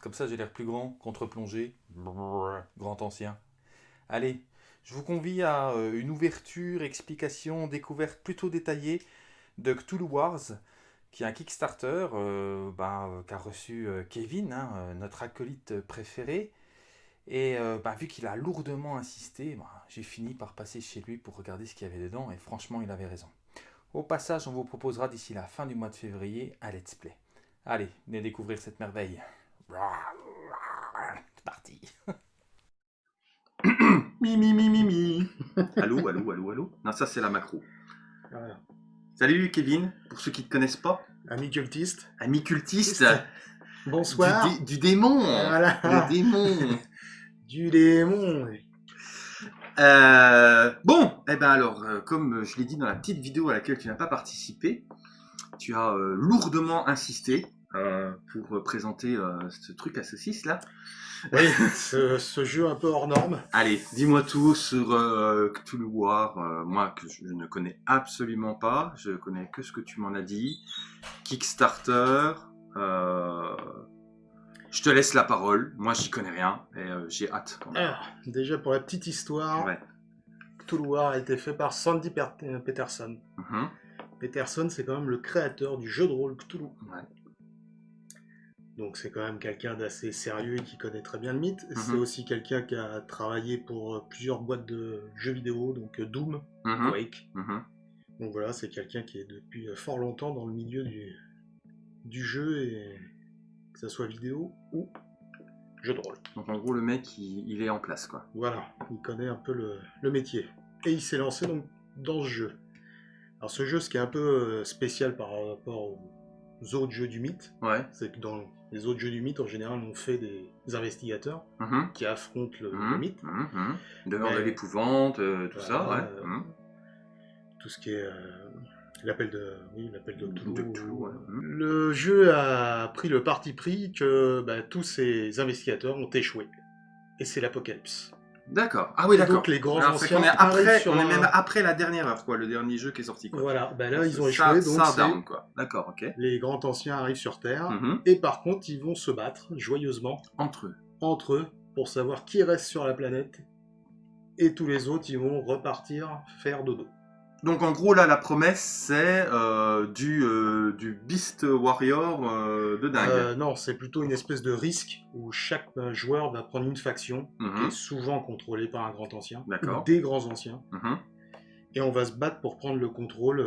Comme ça, j'ai l'air plus grand, contre-plongée, grand ancien. Allez, je vous convie à euh, une ouverture, explication, découverte plutôt détaillée de Cthulhu Wars, qui est un Kickstarter euh, bah, euh, qu'a reçu Kevin, hein, notre acolyte préféré. Et bah, vu qu'il a lourdement insisté, bah, j'ai fini par passer chez lui pour regarder ce qu'il y avait dedans, et franchement, il avait raison. Au passage, on vous proposera d'ici la fin du mois de février un let's play. Allez, venez découvrir cette merveille. C'est parti. mi mi mi mi mi. allô, allô, allô, allô? Non, ça c'est la macro. Salut Kevin, pour ceux qui ne te connaissent pas. Ami cultiste. Ami cultiste. Bonsoir. Du, démon. Voilà. Le démon. du démon. Euh, bon, eh ben alors, euh, comme je l'ai dit dans la petite vidéo à laquelle tu n'as pas participé, tu as euh, lourdement insisté pour présenter ce truc à saucisse là. Oui, ce, jeu un peu hors norme. Allez, dis-moi tout sur Cthulhu War, moi que je ne connais absolument pas, je connais que ce que tu m'en as dit. Kickstarter, je te laisse la parole. Moi, j'y connais rien et euh, j'ai hâte. Alors, déjà pour la petite histoire, ouais. Cthulhu a été fait par Sandy euh, Peterson. Mhm. Peterson, c'est quand même le créateur du jeu de rôle Cthulhu. Donc c'est quand même quelqu'un d'assez sérieux et qui connaît très bien le mythe. Mhm. C'est aussi quelqu'un qui a travaillé pour euh, plusieurs boîtes de jeux vidéo, donc Doom, mhm. Quake. Donc voilà, c'est quelqu'un qui est depuis fort longtemps dans le milieu du, du jeu et que ce soit vidéo ou jeu de rôle. Donc en gros, le mec, il, est en place, quoi. Voilà, il connaît un peu le, métier. Et il s'est lancé donc dans ce jeu. Alors ce jeu, ce qui est un peu euh, spécial par rapport aux autres jeux du mythe, ouais. c'est que dans les autres jeux du mythe, en général, on fait des investigateurs mhm. qui affrontent le, mhm. mythe. Mmh. de l'épouvante, euh, tout ça, ouais. Euh, tout ce qui est L'appel de, oui, l'appel de Le jeu a pris le parti pris que bah, tous ces investigateurs ont échoué. Et c'est l'apocalypse. D'accord. Ah oui, d'accord. Donc les grands anciens on est, après, on est même après la dernière heure, quoi, le dernier jeu qui est sorti. Quoi. Voilà, bah là ils ont échoué, donc quoi. D'accord, ok. Les grands anciens arrivent sur Terre, mhm. et par contre ils vont se battre joyeusement entre eux, entre eux, pour savoir qui reste sur la planète, et tous les autres ils vont repartir faire dodo. Donc en gros là la promesse c'est euh, du, euh, du Beast Warrior euh, de dingue. non, c'est plutôt une espèce de risque où chaque joueur va prendre une faction qui mhm. est souvent contrôlée par un grand ancien, ou des grands anciens, mhm. et on va se battre pour prendre le contrôle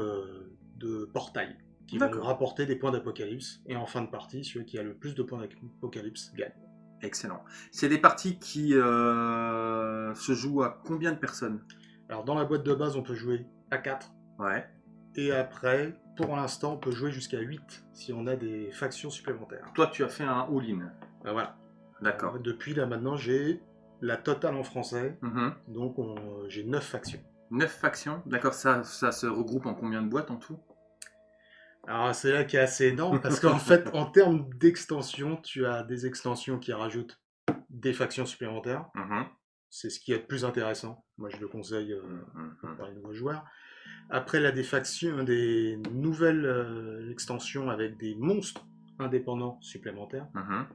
de portails qui vont rapporter des points d'apocalypse. Et en fin de partie, celui qui a le plus de points d'apocalypse gagne. Excellent. C'est des parties qui se jouent à combien de personnes? Alors dans la boîte de base, on peut jouer 4. Ouais. Et après, pour l'instant, on peut jouer jusqu'à 8 si on a des factions supplémentaires. Toi, tu as fait un all-in. Ben voilà. D'accord. Depuis là, maintenant, j'ai la totale en français. Mhm. Donc, j'ai 9 factions. 9 factions D'accord, ça, ça se regroupe en combien de boîtes en tout? Alors c'est là qui est assez énorme parce qu'en fait en termes d'extension, tu as des extensions qui rajoutent des factions supplémentaires. Mhm. C'est ce qui est le plus intéressant. Moi je le conseille euh, mhm, pour les nouveaux joueurs. Après la défaction, des nouvelles euh, extensions avec des monstres indépendants supplémentaires. Mhm.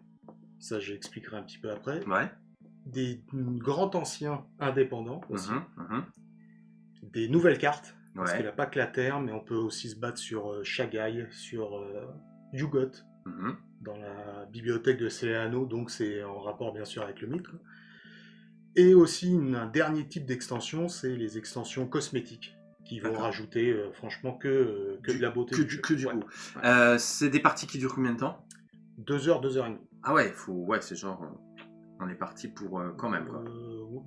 Ça, j'expliquerai un petit peu après. Ouais. Des grands anciens indépendants aussi. Mhm, mhm. Des nouvelles cartes. Parce qu'il n'y a pas que la Terre, mais on peut aussi se battre sur euh, Shagai, sur euh, Yugot, dans la bibliothèque de Céléano, donc c'est en rapport bien sûr avec le mythe. Et aussi un dernier type d'extension, c'est les extensions cosmétiques qui vont rajouter euh, franchement que, euh, de la beauté. Que du, que du euh, c'est des parties qui durent combien de temps? Deux heures, deux heures et demie. Ah ouais, faut, ouais c'est genre, on est parti pour quand même. Quoi.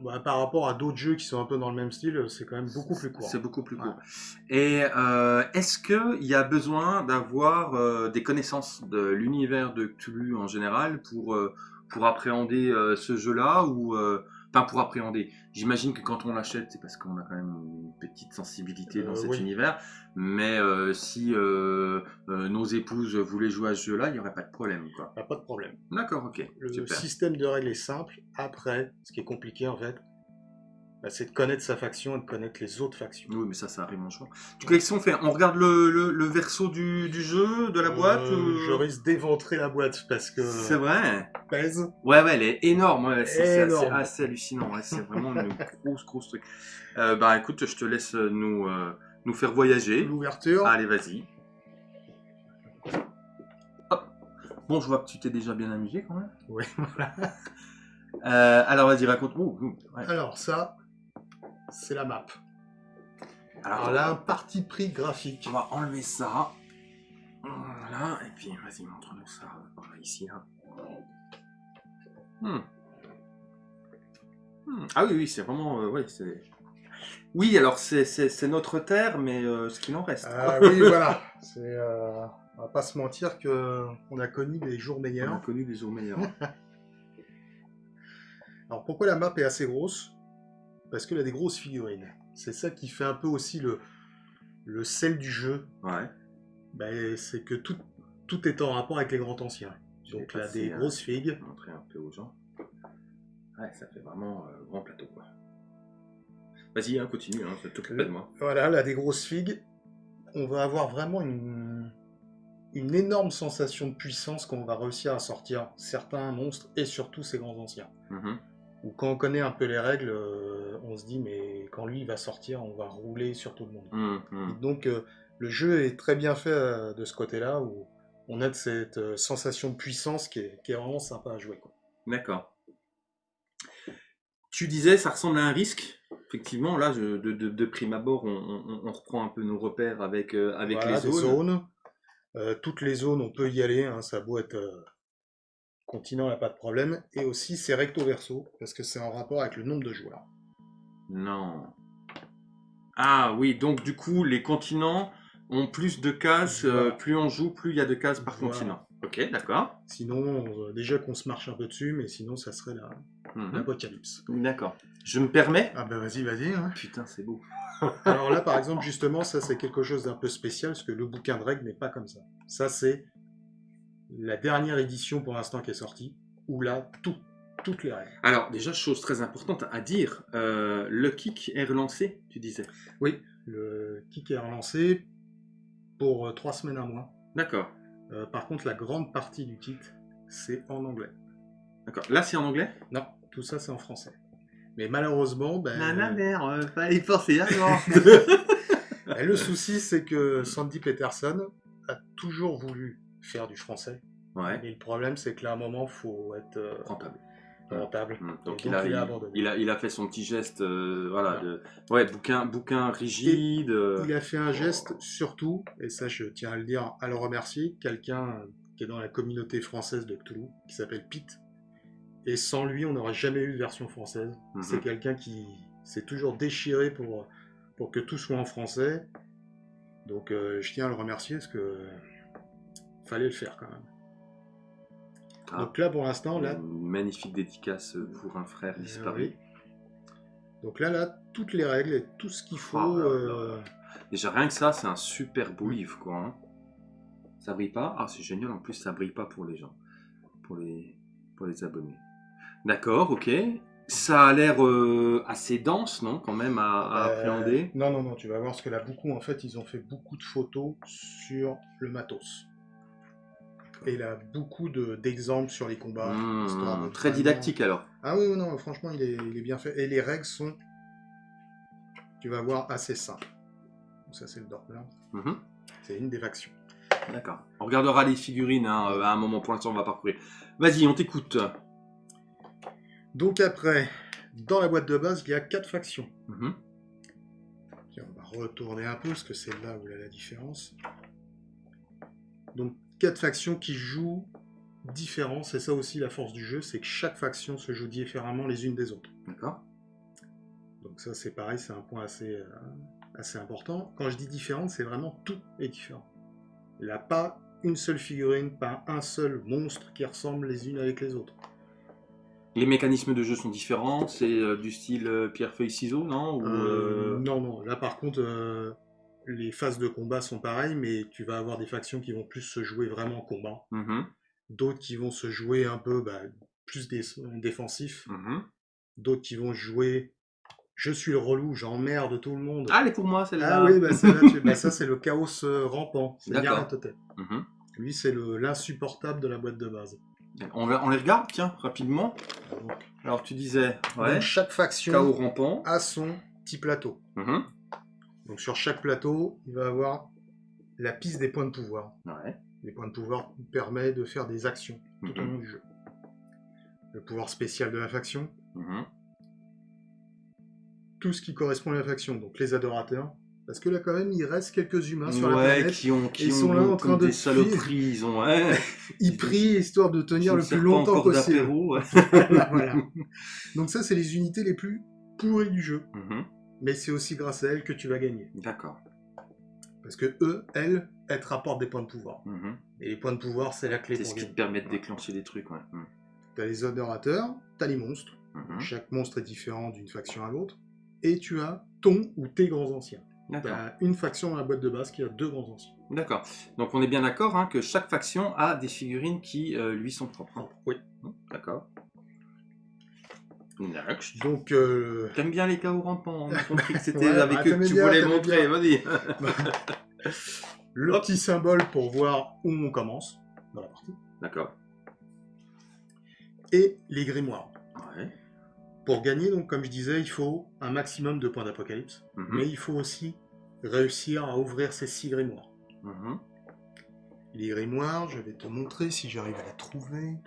Bah, par rapport à d'autres jeux qui sont un peu dans le même style, c'est quand même beaucoup plus court. C'est beaucoup plus court. Et est-ce qu'il y a besoin d'avoir des connaissances de l'univers de Cthulhu en général pour, pour appréhender ce jeu-là ou pas pour appréhender. J'imagine que quand on l'achète, c'est parce qu'on a quand même une petite sensibilité dans euh, cet univers. Mais euh, si euh, nos épouses voulaient jouer à ce jeu-là, il n'y aurait pas de problème. Quoi. Pas de problème. D'accord, ok. Le système de règles est simple. Après, ce qui est compliqué en fait, bah, c'est de connaître sa faction et de connaître les autres factions. Oui, mais ça, ça arrive en choix. Du coup, qu'est-ce qu'on fait? On regarde le, le, verso du, du, jeu, de la boîte euh, Je risque d'éventrer la boîte parce que. C'est vrai Pèse. Ouais, ouais, elle est énorme. c'est assez, hallucinant. c'est vraiment une grosse, grosse truc. Euh, bah écoute, je te laisse nous, euh, nous faire voyager. L'ouverture. Allez, vas-y. Bon, je vois que tu t'es déjà bien amusé quand même. Oui, voilà. alors vas-y, raconte-moi. Alors ça, c'est la map. Alors, là, un parti pris graphique. On va enlever ça. Voilà, et puis vas-y, montre-nous ça ici. Hein. Hmm. Hmm. Ah oui, oui, c'est vraiment. Euh, c'est... Oui, alors c'est notre terre, mais euh, ce qu'il en reste. Ah oui, voilà. Euh, on va pas se mentir que on a connu des jours meilleurs. On a connu des jours meilleurs. alors pourquoi la map est assez grosse? Parce qu'il a des grosses figurines. C'est ça qui fait un peu aussi le, le sel du jeu. Ouais. Ben, c'est que tout, tout est en rapport avec les grands anciens. Donc là, des grosses figues. Montrer un peu aux gens. Ouais, ça fait vraiment euh, grand plateau quoi. Vas-y, hein, continue, hein, t'occupe de moi. Voilà, là, des grosses figues. On va avoir vraiment une, une énorme sensation de puissance qu'on va réussir à sortir certains monstres et surtout ces grands anciens. Mm ou quand on connaît un peu les règles, euh, on se dit mais quand lui va sortir, on va rouler sur tout le monde. Mmh, mmh. Donc euh, le jeu est très bien fait euh, de ce côté-là où on a de cette sensation de puissance qui est, vraiment sympa à jouer. D'accord. Tu disais ça ressemble à un risque. Effectivement, là, de, prime abord, on, reprend un peu nos repères avec, avec les zones. toutes les zones, on peut y aller. Hein, ça a beau être continent n'a pas de problème, et aussi c'est recto verso, parce que c'est en rapport avec le nombre de joueurs. Non. Ah oui, donc du coup, les continents ont plus de cases, euh, plus on joue, plus il y a de cases par continent. Ok, d'accord. Sinon, euh, déjà qu'on se marche un peu dessus, mais sinon ça serait mhm. l'apocalypse. D'accord. Je me permets? Ah ben vas-y, vas-y. Hein. Putain, c'est beau. Alors là, par exemple, justement, ça c'est quelque chose d'un peu spécial, parce que le bouquin de règles n'est pas comme ça. Ça c'est la dernière édition pour l'instant qui est sortie, où là, tout, toutes les règles. Alors, déjà, chose très importante à dire, euh, le kick est relancé, tu disais Oui, le kick est relancé pour euh, trois semaines à mois. D'accord. Euh, par contre, la grande partie du kit, c'est en anglais. D'accord. Là, c'est en anglais? Non, tout ça, c'est en français. Mais malheureusement, ben... la mère, fallait forcer avant. le souci, c'est que Sandy Peterson a toujours voulu faire du français. Ouais. Mais le problème, c'est que là, à un moment, faut être euh, rentable. Rentable. Mmh. Donc, il, a, il, a, il, a, fait son petit geste, euh, voilà, de, ouais, bouquin, bouquin rigide. Euh. Il a fait un geste surtout, et ça, je tiens à le dire, à le remercier, quelqu'un qui est dans la communauté française de Cthulhu, qui s'appelle Pete. Et sans lui, on n'aurait jamais eu de version française. Mmh. C'est quelqu'un qui s'est toujours déchiré pour, pour que tout soit en français. Donc, je tiens à le remercier parce que fallait le faire quand même. Ah. Donc là, pour l'instant, là... magnifique dédicace pour un frère eh disparu. Donc là, là, toutes les règles et tout ce qu'il faut... Oh euh, Déjà, rien que ça, c'est un super beau livre, quoi. Hein. Ça brille pas? Ah, c'est génial, en plus, ça brille pas pour les gens. Pour les, pour les abonnés. D'accord, ok. Ça a l'air euh, assez dense, non, quand même, à, euh, appréhender? Non, non, non, tu vas voir ce que là, beaucoup, en fait, ils ont fait beaucoup de photos sur le matos. Et il a beaucoup d'exemples sur les combats. Mmh, très didactique alors. Ah oui, non, franchement, il est, il est, bien fait. Et les règles sont, tu vas voir, assez simples. Ça, c'est le Doppler. Mmh. C'est une des factions. D'accord. On regardera les figurines hein, à un moment. Pour l'instant, on va parcourir. Vas-y, on t'écoute. Donc après, dans la boîte de base, il y a quatre factions. Mmh. on va retourner un peu, parce que c'est là où il y a la différence. Donc quatre factions qui jouent différents. C'est ça aussi la force du jeu, c'est que chaque faction se joue différemment les unes des autres. D'accord. Donc ça c'est pareil, c'est un point assez, euh, assez important. Quand je dis différente, c'est vraiment tout est différent. Il n'y a pas une seule figurine, pas un seul monstre qui ressemble les unes avec les autres. Les mécanismes de jeu sont différents, c'est euh, du style euh, pierre-feuille-ciseau, non? Non, non. Là par contre, les phases de combat sont pareilles, mais tu vas avoir des factions qui vont plus se jouer vraiment en combat. Mm-hmm. D'autres qui vont se jouer un peu bah, plus défensif. Mm-hmm. D'autres qui vont jouer je suis le relou, j'emmerde tout le monde. Ah, elle est pour moi celle-là. Ah oui, bah, bah, ça c'est le chaos euh, rampant, c'est Nyarlathotep. Mhm. Lui c'est l'insupportable de la boîte de base. On, on les regarde, tiens, rapidement. Alors tu disais, ouais, chaque faction chaos rampant. a son petit plateau. Mhm. Donc sur chaque plateau, il va avoir la piste des points de pouvoir. Ouais. Les points de pouvoir permettent de faire des actions tout au mhm. long du jeu. Le pouvoir spécial de la faction, tout ce qui correspond à la faction, donc les adorateurs. Parce que là, quand même, il reste quelques humains sur la planète. Qui ont, qui ils sont là en train de. Des saloperies, ils ont. ils prient histoire de tenir le plus longtemps possible. voilà. Donc, ça, c'est les unités les plus pourries du jeu. Mhm. Mais c'est aussi grâce à elles que tu vas gagner. D'accord. Parce que eux, elles, elles te rapportent des points de pouvoir. Mhm. Et les points de pouvoir, c'est la clé C'est ce qui te permet de déclencher des trucs, ouais. Mhm. T'as les adorateurs, t'as les monstres. Chaque monstre est différent d'une faction à l'autre et tu as ton ou tes grands anciens. Tu as une faction dans la boîte de base qui a deux grands anciens. D'accord. Donc on est bien d'accord hein, que chaque faction a des figurines qui euh, lui sont propres. Oui. D'accord. Donc. Euh... T'aimes bien les chaos rampants, on a compris que c'était avec bah, eux que tu voulais montrer, vas-y. Le petit symbole pour voir où on commence dans la partie. D'accord. Et les grimoires. Ouais. Pour gagner, donc, comme je disais, il faut un maximum de points d'apocalypse, mhm. mais il faut aussi réussir à ouvrir ces six grimoires. Mhm. Les grimoires, je vais te montrer si j'arrive à les trouver.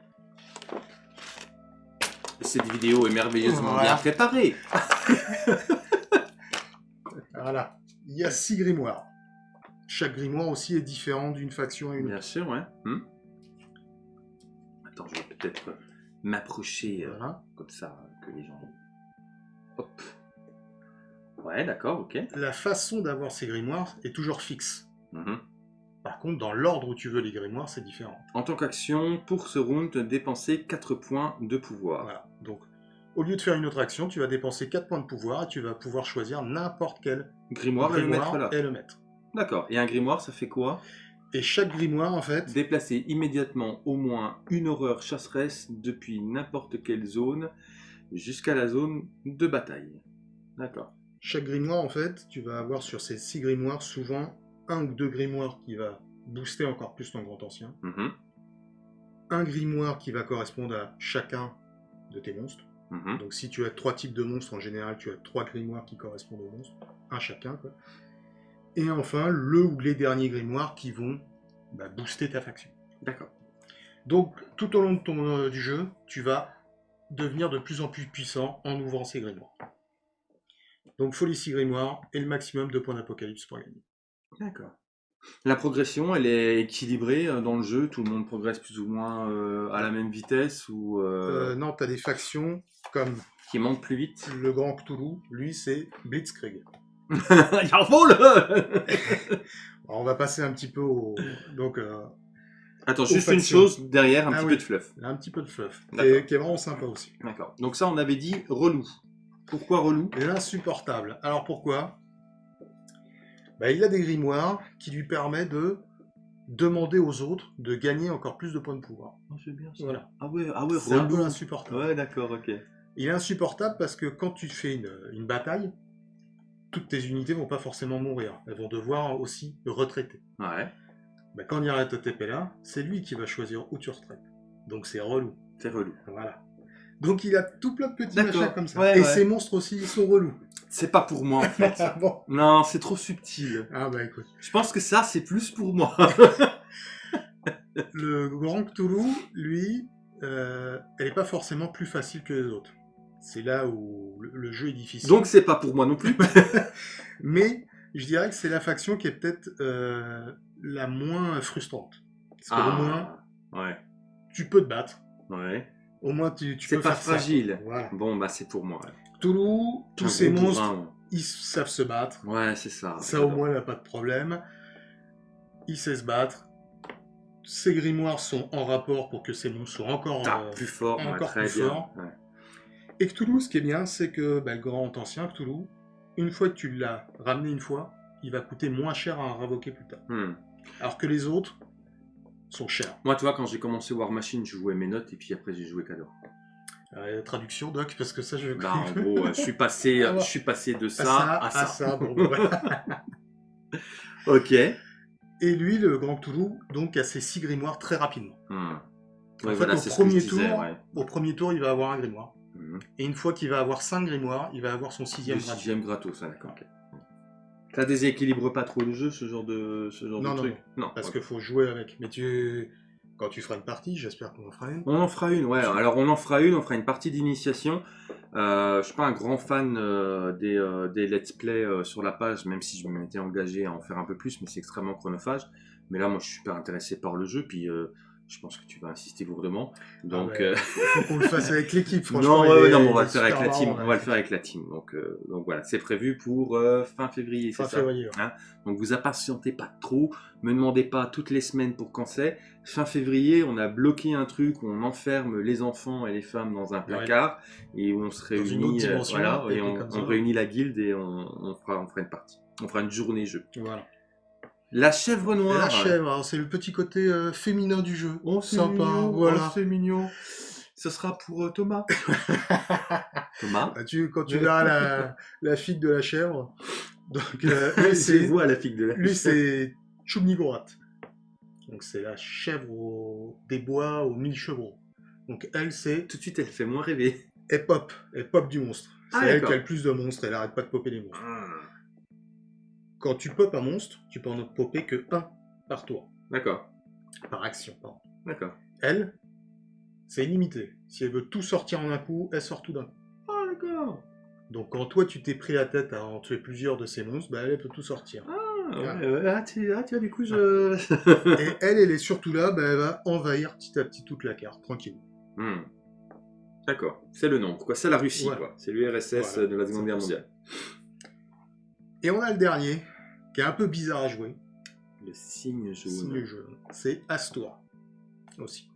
Cette vidéo est merveilleusement bien préparée. voilà. Il y a six grimoires. Chaque grimoire aussi est différent d'une faction à une autre. Bien sûr, ouais. Hmm. Attends, je vais peut-être m'approcher euh, comme ça que les gens. Hop. Ouais, d'accord, ok. La façon d'avoir ces grimoires est toujours fixe. Mhm. Par contre, dans l'ordre où tu veux les grimoires, c'est différent. En tant qu'action, pour ce round, dépenser 4 points de pouvoir. Voilà. Donc, au lieu de faire une autre action, tu vas dépenser 4 points de pouvoir et tu vas pouvoir choisir n'importe quel grimoire, et le mettre là. Et le mettre. D'accord. Et un grimoire, ça fait quoi? Et chaque grimoire, en fait... Déplacer immédiatement au moins une horreur chasseresse depuis n'importe quelle zone jusqu'à la zone de bataille. D'accord. Chaque grimoire, en fait, tu vas avoir sur ces six grimoires souvent un ou deux grimoires qui va booster encore plus ton grand ancien. Mhm. Un grimoire qui va correspondre à chacun de tes monstres. Mhm. Donc si tu as trois types de monstres, en général, tu as trois grimoires qui correspondent aux monstres. Un chacun, quoi. Et enfin, le ou les derniers grimoires qui vont bah, booster ta faction. D'accord. Donc, tout au long de ton, euh, du jeu, tu vas devenir de plus en plus puissant en ouvrant ces grimoires. Donc, faut les 6 grimoires et le maximum de points d'apocalypse pour gagner. D'accord. La progression, elle est équilibrée euh, dans le jeu Tout le monde progresse plus ou moins euh, à la même vitesse ou Non, tu as des factions comme... Qui montent plus vite Le Grand Cthulhu, lui, c'est Blitzkrieg. On va passer un petit peu au. Donc, euh, Attends, juste une chose derrière, un ah petit peu de fluff. Un petit peu de fluff, qui est, qui est, vraiment sympa aussi. D'accord. Donc, ça, on avait dit relou. Pourquoi relou? L'insupportable. Alors, pourquoi? Bah, Il a des grimoires qui lui permettent de demander aux autres de gagner encore plus de points de pouvoir. Oh, c'est bien ça. Voilà. Ah ouais, ah ouais c'est un peu insupportable. Ouais, d'accord, ok. Il est insupportable parce que quand tu fais une, une bataille, toutes tes unités vont pas forcément mourir. Elles vont devoir aussi retraiter. Ouais. Bah, quand il y a un TP là, c'est lui qui va choisir où tu retraites. Donc c'est relou. C'est relou. Voilà. Donc il a tout plein de petits machins comme ça. Et ces monstres aussi, ils sont relous. C'est pas pour moi en fait. Non, c'est trop subtil. Ah bah écoute. Je pense que ça, c'est plus pour moi. le Grand Cthulhu, lui, euh, elle est pas forcément plus facile que les autres. C'est là où le, jeu est difficile. Donc c'est pas pour moi non plus. Mais je dirais que c'est la faction qui est peut-être euh, la moins frustrante. Parce qu'au ah, moins, ouais. tu peux te battre. Ouais. Au moins, tu, tu peux pas fragile. Bon, bah c'est pour moi. Toulouse, tous ces monstres, ils savent se battre. Ouais, c'est ça. Ça, au moins, il n'y a pas de problème. Il sait se battre. Ces grimoires sont en rapport pour que ces monstres soient encore, ah, plus forts. Encore plus forts. Et Cthulhu, ce qui est bien, c'est que bah, le grand ancien Cthulhu, une fois que tu l'as ramené une fois, il va coûter moins cher à ravoquer plus tard. Hmm. Alors que les autres sont chers. Moi, tu vois, quand j'ai commencé War Machine, je jouais mes notes et puis après j'ai joué Cador. Euh, traduction, Doc, parce que ça, je bah, En gros, je suis passé, je suis passé de ça à ça. ok. Et lui, le Grand Cthulhu, donc, a ses six grimoires très rapidement. Hmm. au, premier tour, au premier tour, il va avoir un grimoire. Hmm. Et une fois qu'il va avoir cinq grimoires, il va avoir son sixième gratos. sixième gratos, d'accord. Ça déséquilibre pas trop le jeu, ce genre de, ce genre de truc Non, parce qu'il faut jouer avec. Mais tu quand tu feras une partie, j'espère qu'on en fera une. On en fera une, ouais. Alors on en fera une, on fera une partie d'initiation. Euh, je suis pas un grand fan euh, des, euh, des, let's play euh, sur la page, même si je m'étais engagé à en faire un peu plus, mais c'est extrêmement chronophage. Mais là, moi, je suis super intéressé par le jeu, puis je pense que tu vas insister lourdement. Ah donc, il faut qu'on le fasse avec l'équipe. Non, non, on va le faire avec la team. On va le faire avec la team. Donc, donc voilà, c'est prévu pour fin février, c'est ça. Février, hein donc vous impatientez pas trop, me demandez pas toutes les semaines pour quand c'est. Fin février, on a bloqué un truc où on enferme les enfants et les femmes dans un placard et où on se réunit, euh, voilà, et on, réunit la guilde et on, fera, on fera une partie. On fera une journée jeu. Voilà. La chèvre noire. La chèvre, c'est le petit côté euh, féminin du jeu. Oh, sympa, oh, voilà. c'est mignon. Ce sera pour euh, Thomas. Thomas. Bah, tu, quand tu verras la, la figue de la chèvre. Donc, c'est vous la figue de la chèvre. Lui, c'est Chubnigorat. Donc c'est la chèvre des bois aux mille chevaux. Donc elle, c'est... Tout de suite, elle fait moins rêver. Elle pop, elle pop du monstre. Ah, c'est elle qui a le plus de monstres, elle arrête pas de popper des monstres. Ah. Quand tu pop un monstre, tu peux en popper que un par tour. D'accord. Par action, pardon. D'accord. Elle, c'est illimité. Si elle veut tout sortir en un coup, elle sort tout d'un coup. Ah, d'accord. Donc quand toi tu t'es pris la tête à en tuer plusieurs de ces monstres, bah, elle, peut tout sortir. Ah, ah, tu, ah, du coup, je. et elle, elle est surtout là, bah, elle va envahir petit à petit toute la carte, tranquille. Hmm. D'accord, c'est le nom. Quoi, c'est la Russie, quoi. C'est l'URSS de la Seconde Guerre mondiale. Et on a le dernier, qui est un peu bizarre à jouer. Le signe jaune. C'est Astor, aussi.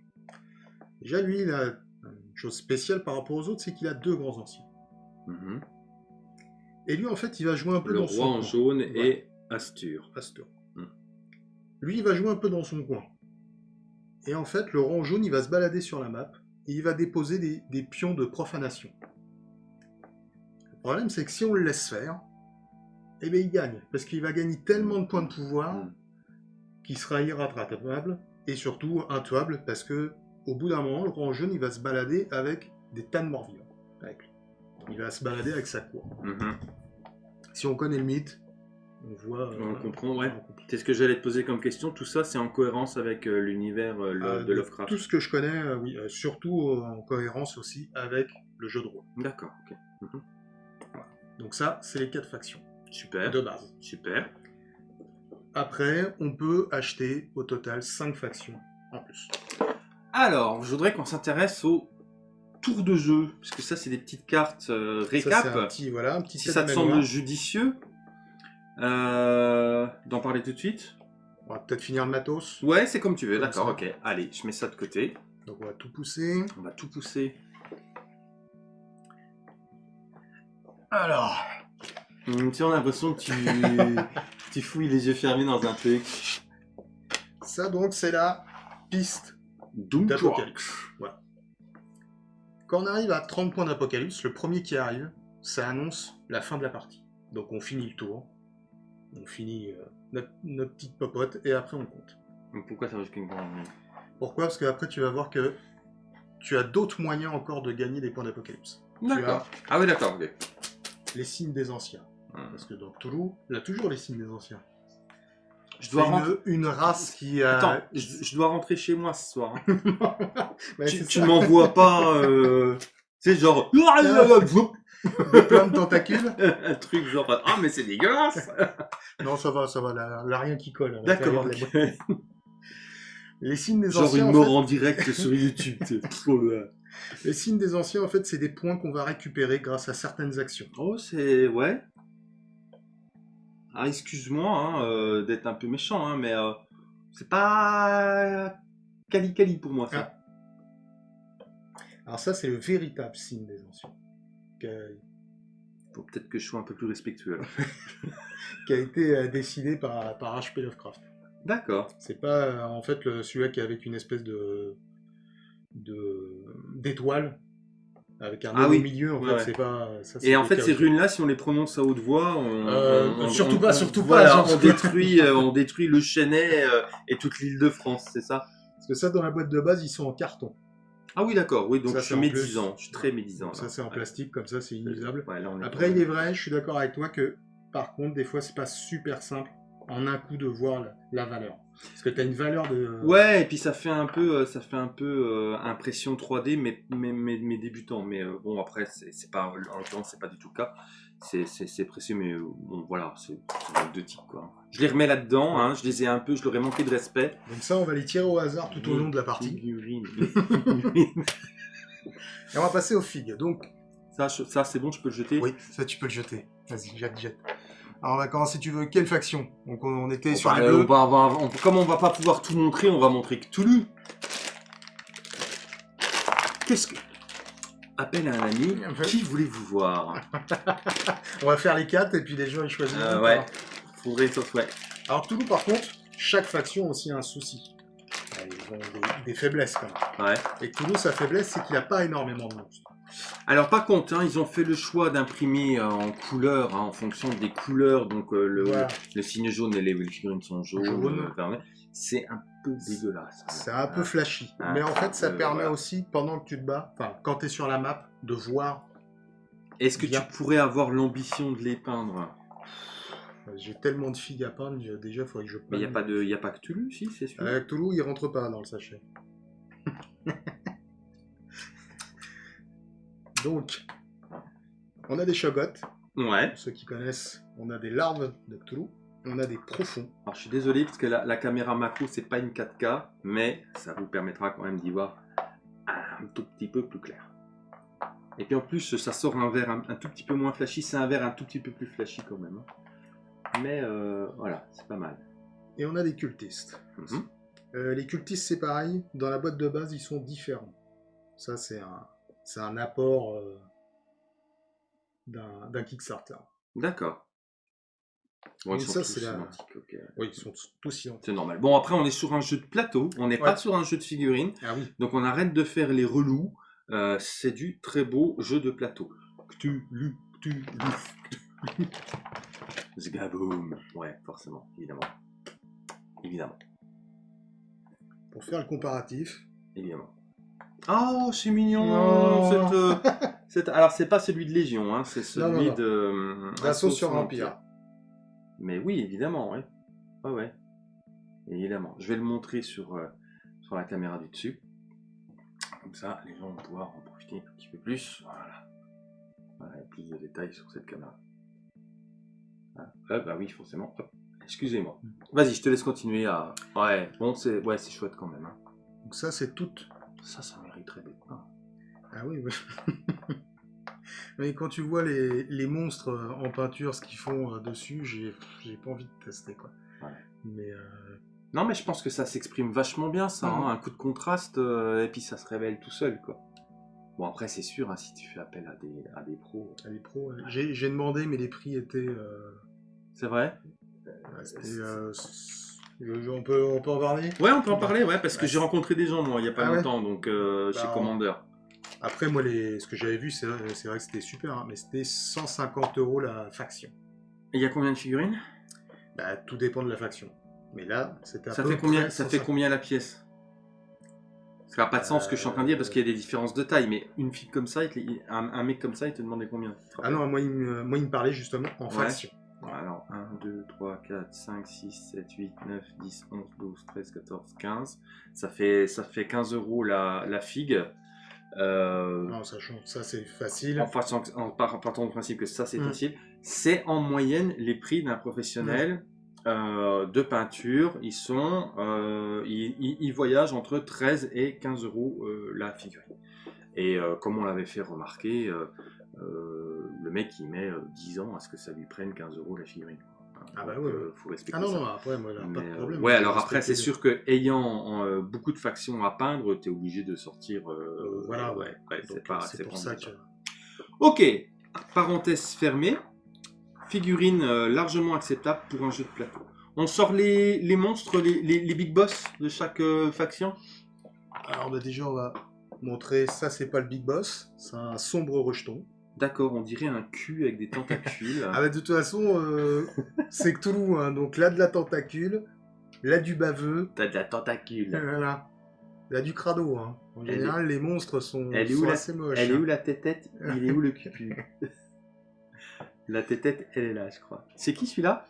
Déjà, lui, il a une chose spéciale par rapport aux autres, c'est qu'il a deux grands anciens. Mhm. Et lui, en fait, il va jouer un peu le dans roi en jaune et Astur. Astur. Hmm. Lui, il va jouer un peu dans son coin. Et en fait, le rang jaune, il va se balader sur la map et il va déposer des, pions de profanation. Le problème, c'est que si on le laisse faire, eh bien, il gagne. Parce qu'il va gagner tellement de points de pouvoir hmm. qu'il sera irrattrapable et surtout intuable parce que au bout d'un moment, le rang jaune, il va se balader avec des tas de morts vivants. Il va se balader avec sa cour. Hmm. Si on connaît le mythe, on voit. on euh, comprend, ouais. C'est ce que j'allais te poser comme question. Tout ça, c'est en cohérence avec euh, l'univers euh, de Lovecraft. Tout ce que je connais, oui. surtout en cohérence aussi avec le jeu de rôle. D'accord, ok. Mhm. Donc ça, c'est les quatre factions. Super. De base. Super. Après, on peut acheter au total 5 factions en plus. Alors, je voudrais qu'on s'intéresse au tour de jeu, parce que ça, c'est des petites cartes récap. Ça, un petit, voilà, un petit si ça te semble judicieux, euh, d'en parler tout de suite On va peut-être finir le matos. Ouais, c'est comme tu veux, d'accord, ok. Allez, je mets ça de côté. Donc on va tout pousser. On va tout pousser. Alors. Hum, tu as l'impression que tu... tu fouilles les yeux fermés dans un truc. Ça donc, c'est la piste d'Apocalypse. Voilà. Quand on arrive à 30 points d'Apocalypse, le premier qui arrive, ça annonce la fin de la partie. Donc on finit le tour on finit euh, notre, petite popote et après on compte. pourquoi ça risque une grande Pourquoi? Parce qu'après tu vas voir que tu as d'autres moyens encore de gagner des points d'apocalypse. D'accord. Ah oui, d'accord, Les signes des anciens. Parce que dans Toulouse, il a toujours les signes des anciens. Je dois rentrer... une, race qui a... Attends, je, dois rentrer chez moi ce soir. Hein. tu, tu m'envoies pas... Euh... Tu sais, genre de plein de tentacules. un truc genre, ah, mais c'est dégueulasse Non, ça va, ça va, là, rien qui colle. D'accord. Les signes des genre anciens. Genre une mort en, direct sur YouTube. Les signes des anciens, en fait, c'est des points qu'on va récupérer grâce à certaines actions. Oh, c'est. Ouais. Ah, excuse-moi hein, euh, d'être un peu méchant, hein, mais euh, c'est pas. Cali-cali pour moi, ça. Ah. Alors, ça, c'est le véritable signe des anciens. Faut peut-être que je sois un peu plus respectueux. qui a été euh, décidé par, par H.P. Lovecraft. D'accord. C'est pas euh, en fait celui-là qui est avec une espèce de d'étoile avec un Ah oui. au milieu, en Ouais, fait, ouais. c'est pas... ça, Et en fait, ces aussi. runes-là, si on les prononce à haute voix, on, Euh, on- on- surtout on- pas, on- surtout pas, voilà, on détruit, euh, on détruit le Chenet euh, et toute l'île de France, c'est ça? Parce que ça, dans la boîte de base, ils sont en carton. Ah oui, d'accord. Oui, donc Ça, je suis médisant. plus. Je suis très médisant. Ça, là. c'est en plastique, comme ça, c'est inusable. Ouais, là, Après, il est vrai, je suis d'accord avec toi que, par contre, des fois, c'est pas super simple en un coup de voir la, la valeur. Parce que tu as une valeur de... Ouais, et puis ça fait un peu, euh, ça fait un peu euh, impression 3D, mais mais, mais, mais débutant. Mais euh, bon, après, c'est pas, en l'occurrence, c'est pas du tout le cas. C'est- précieux, mais euh, bon, voilà, c'est deux types, quoi. Je les remets là-dedans, hein, je les ai un peu, je leur ai manqué de respect. Donc ça, on va les tirer au hasard tout au long de la partie. Figurine. Et on va passer aux figues. Donc, ça, ça c'est bon, je peux le jeter? Oui, ça, tu peux le jeter. Vas-y, jette, jette. Alors, on va commencer, tu veux quelle faction? Donc, on, était sur bah, les bleus. on va on- comme on va pas pouvoir tout montrer, on va montrer Cthulhu. Qu'est-ce que... Appel à un ami, qui voulez-vous voir? On va faire les quatre et puis les gens ils choisissent. Euh, Ouais, faudrait ça, ouais. Alors Toulouse par contre, chaque faction a aussi un souci. Ils ont des, des faiblesses quand même. ouais. Et Toulouse, sa faiblesse, c'est qu'il n'a pas énormément de monstres. Alors par contre, hein, ils ont fait le choix d'imprimer euh, en couleur, hein, en fonction des couleurs, donc euh, le, Voilà. le signe jaune et les, figurines sont jaunes, Jaune. euh. C'est un peu dégueulasse. C'est un peu Ah. flashy. Mais en fait, ça permet voilà. aussi, pendant que tu te bats, enfin, quand tu es sur la map, de voir. Est-ce que Bien. tu pourrais avoir l'ambition de les peindre? J'ai tellement de figues à peindre, déjà, il faudrait que je Mais il n'y a pas de, y a pas que Cthulhu, si, c'est sûr. Euh, Toulouse, il rentre pas dans le sachet. Donc, on a des Shogots. Ouais. Pour ceux qui connaissent, on a des larves de Cthulhu. On a des profonds. Alors, je suis désolé parce que la, la caméra macro c'est pas une 4K, mais ça vous permettra quand même d'y voir un tout petit peu plus clair. Et puis en plus, ça sort un verre un, un tout petit peu moins flashy. C'est un verre un tout petit peu plus flashy quand même. hein. Mais euh, voilà, c'est pas mal. Et on a des cultistes. Mhm. Euh, les cultistes, c'est pareil. Dans la boîte de base, ils sont différents. Ça, c'est un, c'est un apport euh, d'un Kickstarter. D'accord. Bon, ils sont ça, tous c'est la-. Oui, ils sont tous identiques. C'est normal. Bon, après, on est sur un jeu de plateau. On n'est Ouais. pas sur un jeu de figurines. Ah oui. Donc, on arrête de faire les relous. Euh, c'est du très beau jeu de plateau. Cthulhu, Cthulhu, Cthulhu. Zgaboum. Ouais, forcément, évidemment. Évidemment, Pour faire le comparatif, évidemment. Oh, c'est mignon Non. cette, euh, cette- Alors, c'est pas celui de Légion, hein, c'est celui non, non. de... euh, Assaut sur l'Empire. Mais oui, évidemment, ouais. Ouais, ouais. Évidemment. Je vais le montrer sur, euh, sur la caméra du dessus. Comme ça, les gens vont pouvoir en profiter un petit peu plus. Voilà. Voilà, a plus de détails sur cette caméra. Ah, ah, bah oui, forcément. Excusez-moi. Vas-y, je te laisse continuer à... Ouais, bon, c'est ouais, chouette quand même. hein. donc ça, c'est tout. Ça, ça d'être peint. Ah oui, oui. Mais quand tu vois les, les monstres euh, en peinture, ce qu'ils font euh, dessus, j'ai j'ai pas envie de tester quoi. Ouais. Mais euh, Non, mais je pense que ça s'exprime vachement bien, ça. Mhm. hein, Un coup de contraste, euh, et puis ça se révèle tout seul, quoi. Bon, après, c'est sûr, hein, si tu fais appel à des, à des pros... à les pros, j'ai j'ai demandé, mais les prix étaient. euh, C'est vrai? C'était, on, peut, on peut en parler? Ouais, on peut en parler, ouais, parce que j'ai rencontré des gens, moi, il y a pas Ah ouais longtemps, donc euh, chez Bah, Commander. Après, moi, les, ce que j'avais vu, c'est vrai, vrai que c'était super, hein, mais c'était 150 euros la faction. Et il y a combien de figurines? Bah, tout dépend de la faction. Mais là, c'était Ça peu fait combien Ça fait 150. combien la pièce? Ça n'a pas de sens ce que je suis en train de dire, parce qu'il y a des différences de taille, mais une fille comme ça, il te- il- un, un mec comme ça, il te demandait combien? Ah non, moi il, me, moi, il me parlait justement en Ouais. faction. Bon, Alors, 1, 2, 3, 4, 5, 6, 7, 8, 9, 10, 11, 12, 13, 14, 15. Ça fait, ça fait 15 euros la, la figue. Euh, Non, sachant que ça, c'est facile. en, partant, en partant du principe que ça c'est Mm. facile, c'est en moyenne les prix d'un professionnel euh, de peinture. Ils sont, euh, ils, ils- ils voyagent entre 13 et 15 euros la figurine. Et comme on l'avait fait remarquer, le mec il met euh, 10 ans à ce que ça lui prenne 15 euros la figurine. Ah bah ouais, euh, faut respecter Ah non, ça. non, après, moi, là, pas de euh, problème. ouais, alors après, c'est sûr que ayant euh, beaucoup de factions à peindre, t'es obligé de sortir. euh, Euh, voilà, ouais, ouais, c'est pour pas ça que. Ok, parenthèse fermée. Figurine euh, largement acceptable pour un jeu de plateau. On sort les, les monstres, les, les, les big boss de chaque euh, faction? Alors, bah, déjà, on va montrer ça, c'est pas le Big Boss, c'est un sombre rejeton. D'accord, on dirait un cul avec des tentacules. ah bah de toute façon, euh, c'est Cthulhu, hein, donc là de la tentacule, là du baveux. T'as de la tentacule. Voilà. Là du crado. Hein. En général, les monstres sont, elle est où la... assez moches. Elle est où la tête Il est où le cul La tête elle est là, je crois. C'est qui celui-là?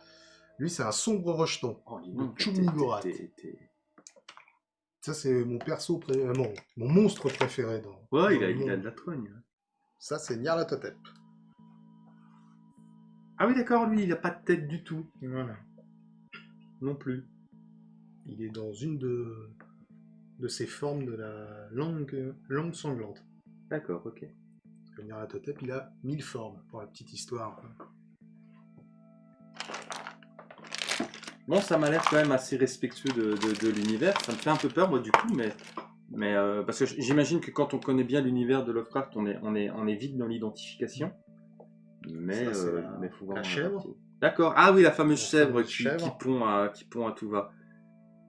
Lui, c'est un sombre rejeton. Oh, Chumnigorat. Ça, c'est mon perso, pré... Euh, mon, mon, monstre préféré. Dans, ouais, il, a, il a, de la trogne. Ça, c'est Nyarlathotep. Ah oui, d'accord, lui, il a pas de tête du tout. Voilà. Non plus. Il est dans une de, de ces formes de la langue, langue sanglante. D'accord, ok. Parce que Nyarlathotep, il a mille formes, pour la petite histoire. Bon, ça m'a l'air quand même assez respectueux de, l'univers. Ça me fait un peu peur, moi, du coup, mais, mais euh, parce que j'imagine que quand on connaît bien l'univers de Lovecraft, on est, on est, on est vite dans l'identification. Mais, il euh, faut voir. La chèvre. D'accord. Ah oui, la fameuse chèvre, qui, Qui, pond à, qui pond à tout va.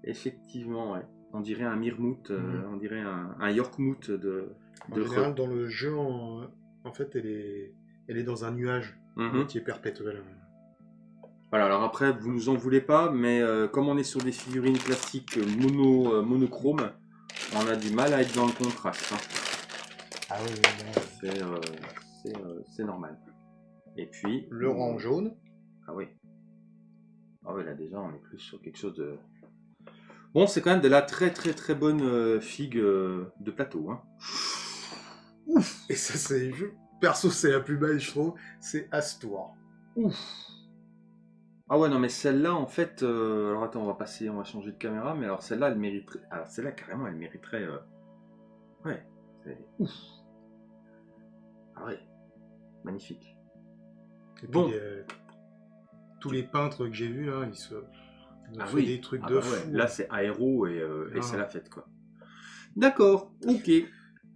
Effectivement, ouais. On dirait un Mirmouth, euh, mhm. on dirait un, un Yorkmouth de. En général, dans le jeu, en, fait, elle est, elle est dans un nuage mhm. qui est perpétuel. Voilà, alors après, vous nous en voulez pas, mais euh, comme on est sur des figurines classiques mono, euh, monochrome, on a du mal à être dans le contraste. Hein. Ah oui, c'est euh, c'est normal. Et puis... Le rang jaune. Ah oui. Ah oui, là déjà, on est plus sur quelque chose de... Bon, c'est quand même de la très très très bonne figue de plateau. Hein. Ouf Et ça, c'est... Perso, c'est la plus belle, je trouve. C'est Astor. Ouf ah ouais, non, mais celle-là, en fait, euh, alors attends, on va passer, on va changer de caméra, mais alors celle-là, elle mériterait, alors celle-là, carrément, elle mériterait, euh, ouais, c'est ouf. Ah ouais, magnifique. Et bon. Euh, tous les peintres que j'ai vus, là, ils se, ah oui. des trucs ah de bah fou. Là, c'est aéro et, et c'est la fête, quoi. D'accord, ok.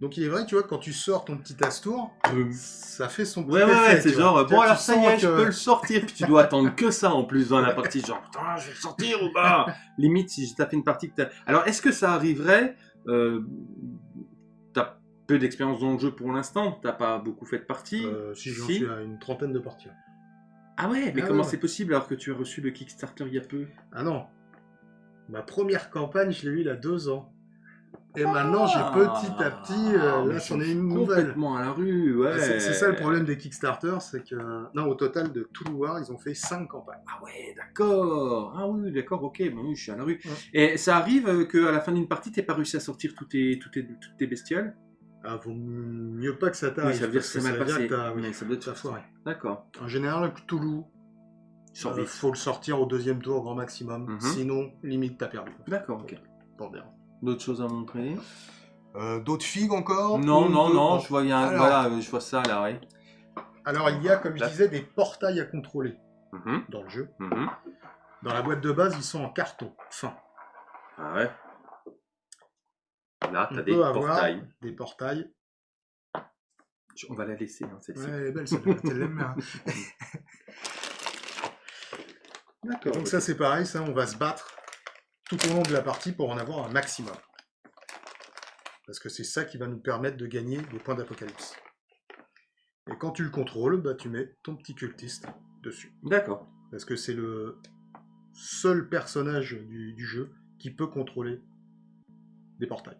Donc il est vrai, tu vois, quand tu sors ton petit Astour, ça fait son petit Ouais, ouais, c'est genre, bon alors ça y est, je peux le sortir, puis tu dois attendre que ça en plus dans la partie, genre, putain, je vais le sortir ou pas? Limite, si j'ai tapé une partie que t'as... Alors, est-ce que ça arriverait, euh, t'as peu d'expérience dans le jeu pour l'instant, t'as pas beaucoup fait de parties? Euh, Si, j'en suis à une trentaine de parties. Ah ouais, mais ah comment c'est possible alors que tu as reçu le Kickstarter il y a peu? Ah non, ma première campagne, je l'ai eu il y a deux ans. Et maintenant, j'ai petit à petit, euh, ah, là, j'en ai une nouvelle. Complètement à la rue, ouais. C'est ça le problème des Kickstarter, c'est que, non, au total de tout ils ont fait 5 campagnes. Ah ouais, d'accord. Ah oui, d'accord, ok, bon, oui, je suis à la rue. Et ça arrive qu'à la fin d'une partie, t'aies pas réussi à sortir toutes tes, toutes tes, toutes tes bestioles? Ah, vaut mieux pas que ça t'arrive. Oui, ça veut dire que c'est mal passé. Oui, ça doit être foiré. D'accord. En général, le Cthulhu, il euh, faut le sortir au deuxième tour au grand maximum. Mhm. Sinon, limite, t'as perdu. D'accord, ok. Pour bien. D'autres choses à montrer euh, D'autres figues encore Non, non, non, je vois, voilà, je vois ça là, ouais. Alors il y a, comme je disais, des portails à contrôler mhm. dans le jeu. Mhm. Dans la boîte de base, ils sont en carton fin. Ah ouais. Là, t'as des portails. Des portails. On va la laisser, hein, celle-ci. Ouais, elle est belle, celle-là. D'accord. Donc ça, c'est pareil, ça, on va se battre tout au long de la partie pour en avoir un maximum. Parce que c'est ça qui va nous permettre de gagner des points d'apocalypse. Et quand tu le contrôles, bah, tu mets ton petit cultiste dessus. D'accord. Parce que c'est le seul personnage du, jeu qui peut contrôler des portails.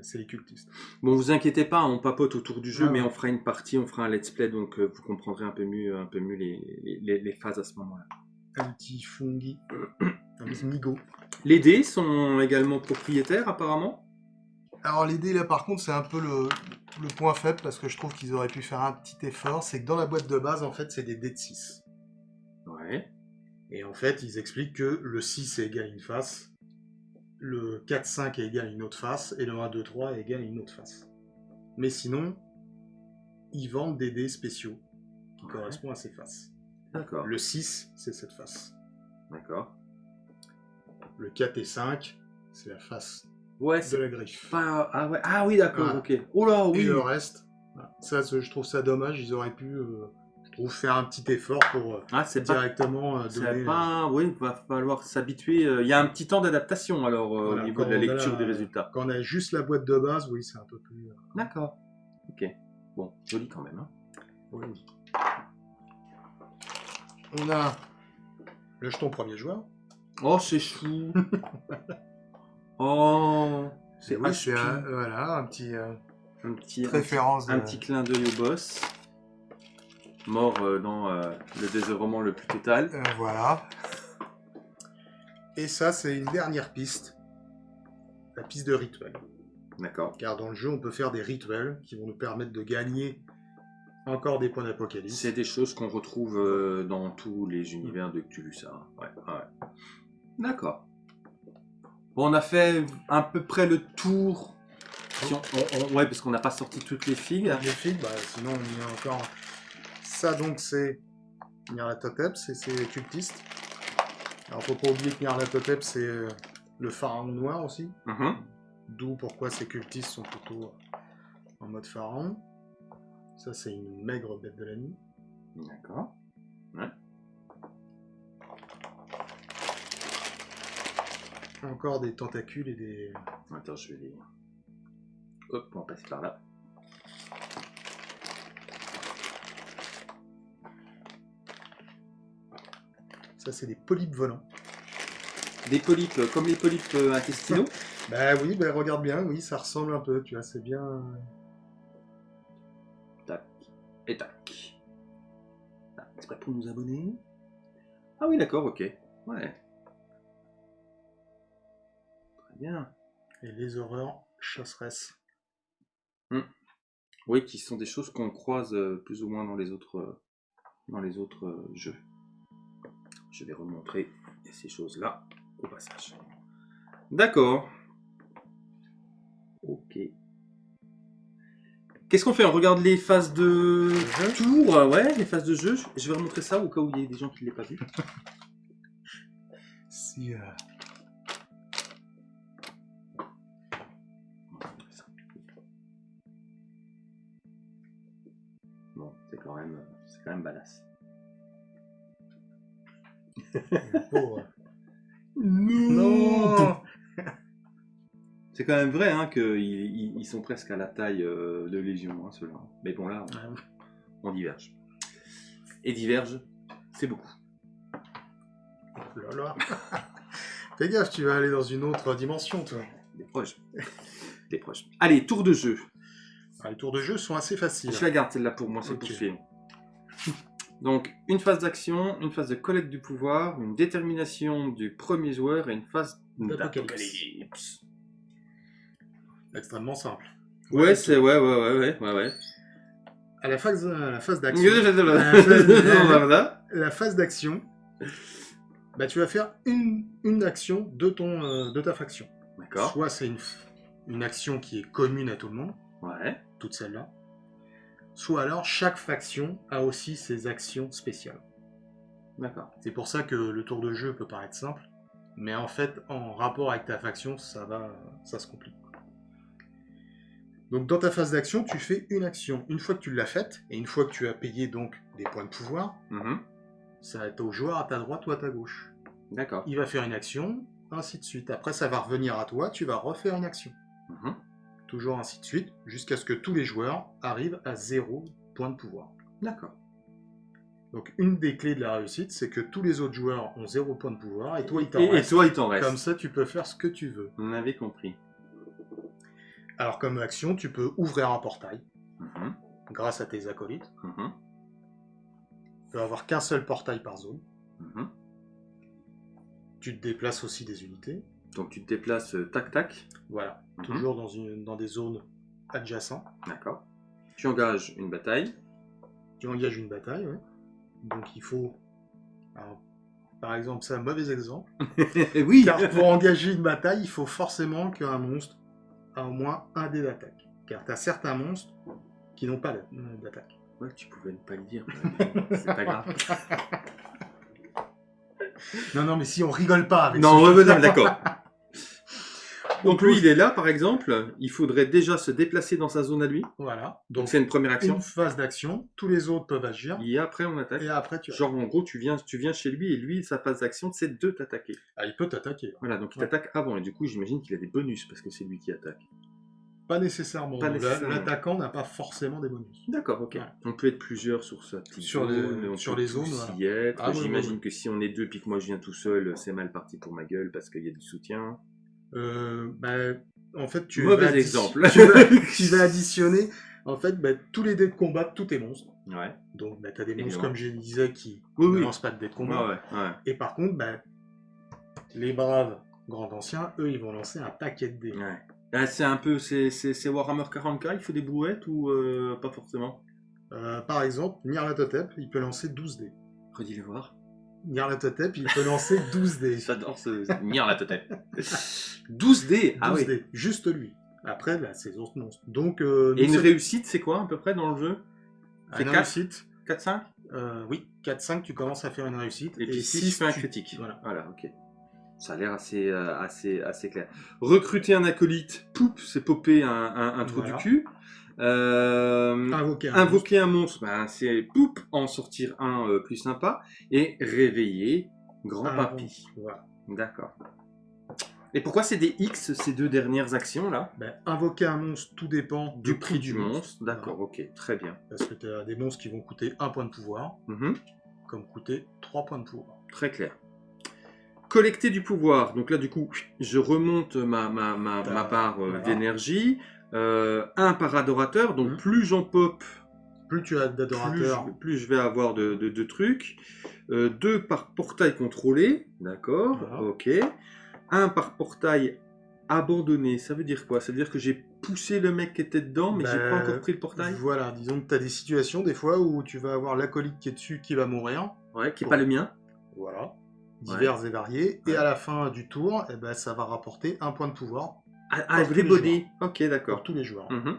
C'est les cultistes. Bon, vous inquiétez pas, on papote autour du jeu, ah mais on fera une partie, on fera un let's play, donc euh, vous comprendrez un peu mieux, un peu mieux les, les phases à ce moment-là. Un petit fungi, migo. Les dés sont également propriétaires apparemment Alors les dés là par contre c'est un peu le, point faible parce que je trouve qu'ils auraient pu faire un petit effort, c'est que dans la boîte de base en fait c'est des dés de 6. Ouais. Et en fait ils expliquent que le 6 est égal à une face, le 4-5 est égal à une autre face et le 1-2-3 est égal à une autre face. Mais sinon, ils vendent des dés spéciaux qui correspondent à ces faces. D'accord. Le 6 c'est cette face. D'accord. Le 4 et 5, c'est la face ouais, de la griffe. Ah, ouais. ah oui, d'accord, ok. Oh là, oui. Et le reste, ça, je trouve ça dommage. Ils auraient pu. Euh, trouve faire un petit effort pour euh, ah, directement pas, donner. Pas, oui, il va falloir s'habituer. Il y a un petit temps d'adaptation alors au niveau de la lecture des résultats. Quand on a juste la boîte de base, oui, c'est un peu plus. D'accord. Ok. Bon, joli quand même. Hein. Oui. On a le jeton premier joueur. Oh, c'est chou. oh, c'est oui, un, voilà un petit, euh, un petit référence, un, petit clin d'œil au boss, mort euh, dans euh, le désœuvrement le plus total. voilà. Et ça, c'est une dernière piste, la piste de rituel. D'accord. Car dans le jeu, on peut faire des rituels qui vont nous permettre de gagner encore des points d'apocalypse. C'est des choses qu'on retrouve euh, dans tous les univers de Cthulhu, ça. Ouais, ouais. D'accord. Bon, on a fait à peu près le tour. ouais, parce qu'on n'a pas sorti toutes les figues. Les figues, bah, sinon on y a encore. Ça, donc, c'est Nyarlathotep, c'est ses cultistes. Alors, faut pas oublier que Nyarlathotep, c'est euh, le pharaon noir aussi. Mm-hmm. D'où pourquoi ces cultistes sont plutôt en mode pharaon. Ça, c'est une maigre bête de la nuit. D'accord. Ouais. Encore des tentacules et des... Attends, je vais les... Hop, on va passer par là. Ça, c'est des polypes volants. Des polypes, euh, comme les polypes euh, intestinaux Bah oui, bah regarde bien, oui, ça ressemble un peu, tu vois, c'est bien et tac. Ah, c'est pas pour nous abonner Ah oui, d'accord, ok. Ouais. Bien. Et les horreurs chasseresses. Hmm. Oui, qui sont des choses qu'on croise euh, plus ou moins dans les autres, euh, dans les autres euh, jeux. Je vais remontrer ces choses-là au passage. D'accord. Ok. Qu'est-ce qu'on fait? On regarde les phases de tour, ouais, les phases de jeu. Je vais remontrer ça au cas où il y a des gens qui ne l'aient pas vu. si. Euh... c'est quand même, c'est quand même badass. non c'est quand même vrai hein, qu'ils sont presque à la taille euh, de Légion, hein, ceux-là. Mais bon, là, on, diverge. Et diverge, c'est beaucoup. Oh là là Fais gaffe, tu vas aller dans une autre dimension, toi. Des proches. Des proches. Allez, tour de jeu. Ah, les tours de jeu sont assez faciles. Je la garde celle-là pour moi, c'est pour suivre. Donc, une phase d'action, une phase de collecte du pouvoir, une détermination du premier joueur et une phase d'apocalypse extrêmement simple. Ouais, c'est ouais, ouais, ouais, ouais, ouais, À la phase, la phase d'action. la phase d'action. Bah, tu vas faire une, une action de ton euh, de ta faction. D'accord. Soit c'est une, une action qui est commune à tout le monde. Ouais. Toutes celles-là. Soit alors chaque faction a aussi ses actions spéciales. D'accord. C'est pour ça que le tour de jeu peut paraître simple, mais en fait, en rapport avec ta faction, ça va, ça se complique. Donc dans ta phase d'action, tu fais une action. Une fois que tu l'as faite, et une fois que tu as payé donc des points de pouvoir, mhm. ça va être au joueur à ta droite ou à ta gauche. D'accord. Il va faire une action, ainsi de suite. Après, ça va revenir à toi, tu vas refaire une action. Mhm. Toujours ainsi de suite, jusqu'à ce que tous les joueurs arrivent à zéro point de pouvoir. D'accord. Donc une des clés de la réussite, c'est que tous les autres joueurs ont zéro point de pouvoir, et toi il t'en reste. Et toi il t'en reste. Comme ça, tu peux faire ce que tu veux. On avait compris. Alors comme action, tu peux ouvrir un portail mhm. grâce à tes acolytes. Mhm. Tu peux avoir qu'un seul portail par zone. Mhm. Tu te déplaces aussi des unités. Donc tu te déplaces euh, tac tac. Voilà, toujours dans, une, dans des zones adjacentes. D'accord. Tu engages une bataille. Tu engages une bataille, oui. Donc il faut... par exemple, c'est un mauvais exemple. oui. Car pour engager une bataille, il faut forcément qu'un monstre au moins un dé d'attaque. Car tu as certains monstres qui n'ont pas d'attaque. Ouais, tu pouvais ne pas le dire. C'est pas grave. non, non, mais si on rigole pas avec Non, ouais, d'accord. Donc lui, il est là, par exemple. Il faudrait déjà se déplacer dans sa zone à lui. Voilà. Donc c'est une première action. Une phase d'action. Tous les autres peuvent agir. Et après, on attaque. Et après, tu. Genre, en gros, tu viens, tu viens chez lui et lui, sa phase d'action, c'est de t'attaquer. Ah, il peut t'attaquer. Voilà, donc il t'attaque avant. Et du coup, j'imagine qu'il a des bonus parce que c'est lui qui attaque. Pas nécessairement. L'attaquant n'a pas forcément des bonus. D'accord, ok. On peut être plusieurs sur ça. Sur les, sur les zones. Ah, J'imagine que si on est deux puis que moi je viens tout seul, c'est mal parti pour ma gueule parce qu'il y a du soutien. Euh, bah, en fait, tu Mauvais exemple. Tu vas, additionner en fait, bah, tous les dés de combat de tous tes monstres. Ouais. Donc, bah, tu as des monstres, comme je disais, qui ne lancent pas de dés de combat. Et par contre, bah, les braves grands anciens, eux, ils vont lancer un paquet de dés. Ouais. Ah, c'est un peu, c'est Warhammer 40k, il faut des brouettes ou euh, pas forcément? Euh, Par exemple, Nyarlathotep, il peut lancer 12 dés. Redis-le voir. Nyarlathotep, il peut lancer 12 dés. J'adore ce Nyarlathotep. 12 dés Ah 12 dés, juste lui. Après, bah, c'est autres monstres. Donc, euh, Et une réussite, c'est quoi à peu près dans le jeu? C'est 4 réussite 4-5 Oui, 4-5, tu commences à faire une réussite. Et, puis 6, tu fais un critique. Voilà. voilà, ok. Ça a l'air assez, euh, assez, assez clair. Recruter un acolyte, poup, c'est popper un, un, trou du cul. Euh, invoquer, un, monstre, ben, c'est poup, en sortir un euh, plus sympa. Et réveiller grand papy. Voilà. D'accord. Et pourquoi c'est des X ces deux dernières actions là? Ben, Invoquer un monstre, tout dépend du prix du monstre. D'accord, ok, très bien. Parce que tu as des monstres qui vont coûter un point de pouvoir, mhm. comme coûter trois points de pouvoir. Très clair. Collecter du pouvoir. Donc là, du coup, je remonte ma, ma, ma, part euh, d'énergie. Euh, un par adorateur. Donc mhm. plus j'en pop, plus tu as d'adorateurs, plus, je vais avoir de, de, trucs. Euh, deux par portail contrôlé. D'accord. Ok. Un par portail abandonné. Ça veut dire quoi? Ça veut dire que j'ai poussé le mec qui était dedans, mais j'ai pas ben, encore pris le portail? Voilà, disons que tu as des situations, des fois, où tu vas avoir l'acolyte qui est dessus qui va mourir. Ouais, qui n'est pas le mien. Voilà divers et variés. Et à la fin du tour, eh ben, ça va rapporter un point de pouvoir. Ah, ah everybody Ok, d'accord. Pour tous les joueurs. Mhm.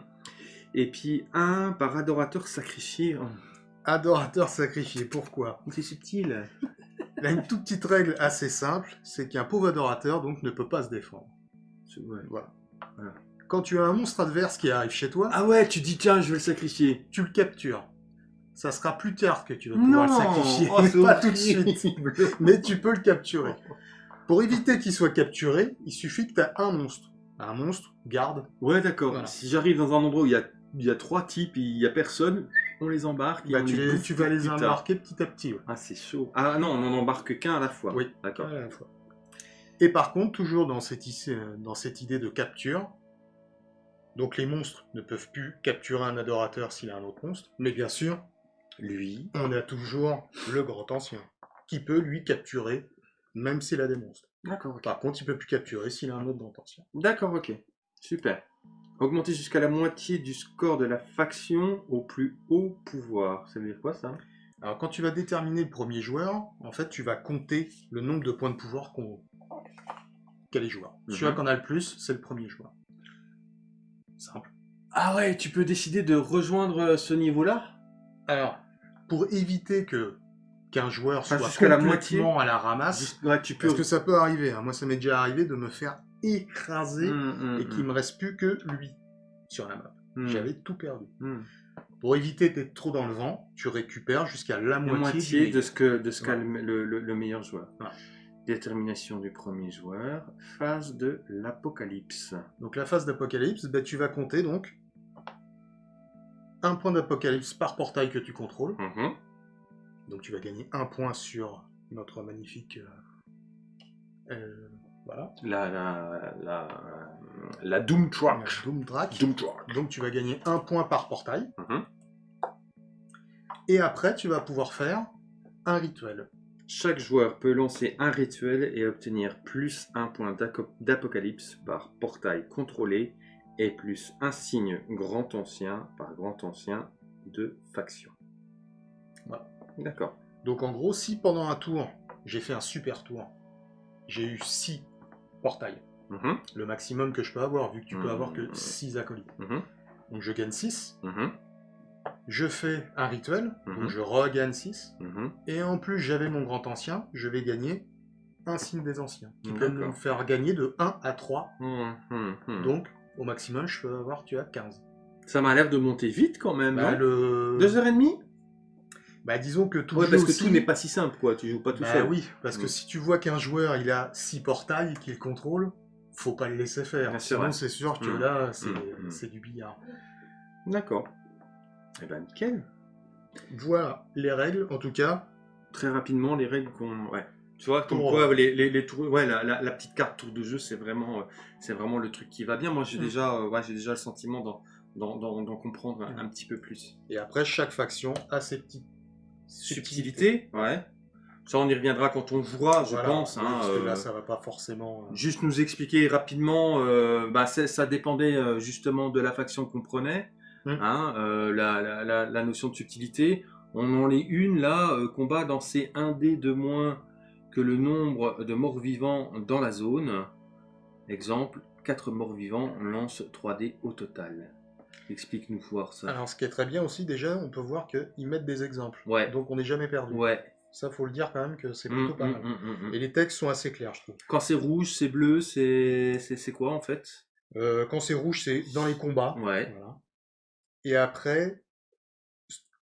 Et puis un par adorateur sacrifié. Adorateur sacrifié, pourquoi? C'est subtil. Il a une toute petite règle assez simple, c'est qu'un pauvre adorateur donc ne peut pas se défendre. Voilà. Quand tu as un monstre adverse qui arrive chez toi... Ah ouais, tu dis tiens, je vais le sacrifier. Tu le captures ça sera plus tard que tu vas pouvoir le sacrifier, oh, pas tout de suite. Mais tu peux le capturer. Pour éviter qu'il soit capturé, il suffit que tu as un monstre. Un monstre, garde. Ouais, d'accord. Si j'arrive dans un endroit où il y a, il y a trois types et il n'y a personne, on les embarque. Bah, tu, vas les embarquer petit à petit. Ah, c'est chaud. Ah non, on n'en embarque qu'un à la fois. Oui, d'accord. Et par contre, toujours dans cette, dans cette idée de capture, donc les monstres ne peuvent plus capturer un adorateur s'il a un autre monstre, mais bien sûr, lui, on a toujours le grand ancien, qui peut lui capturer, même s'il a des monstres. D'accord. Par contre, il peut plus capturer s'il a un autre grand ancien. D'accord, ok. Super. Augmenter jusqu'à la moitié du score de la faction au plus haut pouvoir. Ça veut dire quoi ça? Alors quand tu vas déterminer le premier joueur, en fait tu vas compter le nombre de points de pouvoir qu'a les joueurs. Celui qui en a le plus, c'est le premier joueur. Simple. Ah ouais, tu peux décider de rejoindre ce niveau-là? Alors, pour éviter que qu'un joueur soit complètement la moitié. à la ramasse. tu peux... Parce que ça peut arriver. Hein. Moi, ça m'est déjà arrivé de me faire écraser mmh, mmh, et qu'il mmh. me reste plus que lui sur la map. J'avais tout perdu. Pour éviter d'être trop dans le vent, tu récupères jusqu'à la, moitié, de ce que de ce qu'a le, meilleur joueur. Détermination du premier joueur. Phase de l'apocalypse. Donc la phase d'apocalypse, ben, tu vas compter donc un point d'apocalypse par portail que tu contrôles. Mhm. Donc tu vas gagner un point sur notre magnifique... Euh, euh, voilà. La, la, la, la Doom Truck. Doom Track. Donc tu vas gagner un point par portail. Mhm. Et après, tu vas pouvoir faire un rituel. Chaque joueur peut lancer un rituel et obtenir plus un point d'apocalypse par portail contrôlé et plus un signe grand ancien par grand ancien de faction. Voilà. D'accord. Donc en gros, si pendant un tour, j'ai fait un super tour, j'ai eu 6 portails, mhm. le maximum que je peux avoir, vu que tu peux avoir que 6 mhm. acolytes. Mhm. Donc je gagne 6. Je fais un rituel, donc je regagne 6. Et en plus, j'avais mon grand ancien, je vais gagner un signe des anciens, qui peut nous faire gagner de 1 à 3. Mmh, mmh, mmh. Donc, au maximum, je peux avoir, tu as 15. Ça m'a l'air de monter vite quand même, bah, le... Deux heures et demie? Bah disons que tout ouais, parce que tout n'est pas si simple quoi, tu joues pas tout bah, seul. oui, parce que si tu vois qu'un joueur il a 6 portails qu'il contrôle, faut pas le laisser faire. Sinon c'est sûr que là c'est du billard. D'accord. Eh ben nickel. Voilà les règles en tout cas. Très rapidement les règles qu'on... Ouais. Tu vois, comme quoi, les, les, les tours, ouais, la, la, petite carte tour de jeu, c'est vraiment, euh, c'est vraiment le truc qui va bien. Moi, j'ai mm. déjà, euh, ouais, j'ai déjà le sentiment d'en comprendre un, petit peu plus. Et après, chaque faction a ses petites subtilités. Ouais. Ça, on y reviendra quand on jouera, je pense. Hein, parce que là, euh, ça va pas forcément. Juste nous expliquer rapidement, bah, ça dépendait justement de la faction qu'on prenait. Mm. Hein, la, la, la, notion de subtilité. On en est une là, combat dans ces 1 dé de moins que le nombre de morts vivants dans la zone. Exemple, 4 morts vivants, lance 3D au total. Explique-nous voir ça. Alors, ce qui est très bien aussi, déjà, on peut voir qu'ils mettent des exemples. Ouais. Donc, on n'est jamais perdu. Ouais. Ça, faut le dire quand même que c'est plutôt pas mm, mal. Mm, mm, Et les textes sont assez clairs, je trouve. Quand c'est rouge, c'est bleu, c'est quoi en fait? Euh, Quand c'est rouge, c'est dans les combats. Ouais. Et après,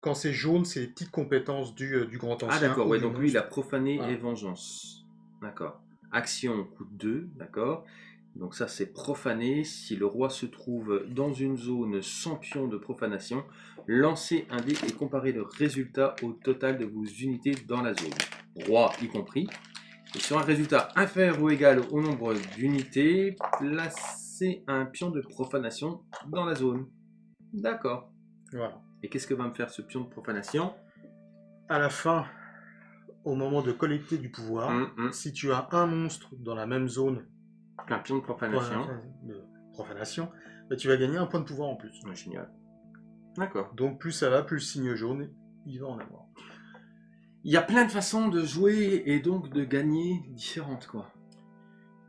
quand c'est jaune, c'est les petites compétences du, euh, du grand ah, ancien. Ah d'accord, ouais, donc lui il a profané et vengeance. D'accord. Action coûte 2, d'accord. Donc ça c'est profané. Si le roi se trouve dans une zone sans pion de profanation, lancez un dé et comparez le résultat au total de vos unités dans la zone. Roi y compris. Et sur un résultat inférieur ou égal au nombre d'unités, placez un pion de profanation dans la zone. D'accord. Voilà. Et qu'est-ce que va me faire ce pion de profanation? À la fin, au moment de collecter du pouvoir, hum, hum. si tu as un monstre dans la même zone qu'un pion de profanation, profanation bah, tu vas gagner un point de pouvoir en plus. génial. D'accord. Donc plus ça va, plus le signe jaune, il va en avoir. Il y a plein de façons de jouer et donc de gagner différentes, quoi.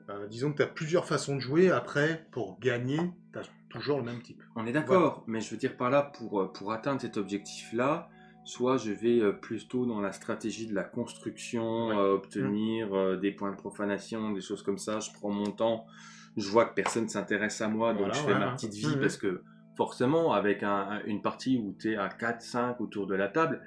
Bah, disons que tu as plusieurs façons de jouer. Après, pour gagner, tu as toujours le même type. On est d'accord, mais je veux dire par là, pour, euh, pour atteindre cet objectif-là, soit je vais euh, plutôt dans la stratégie de la construction, euh, obtenir mmh. des points de profanation, des choses comme ça, je prends mon temps, je vois que personne s'intéresse à moi, donc je fais ma petite vie, mmh. parce que forcément, avec une partie où tu es à 4-5 autour de la table,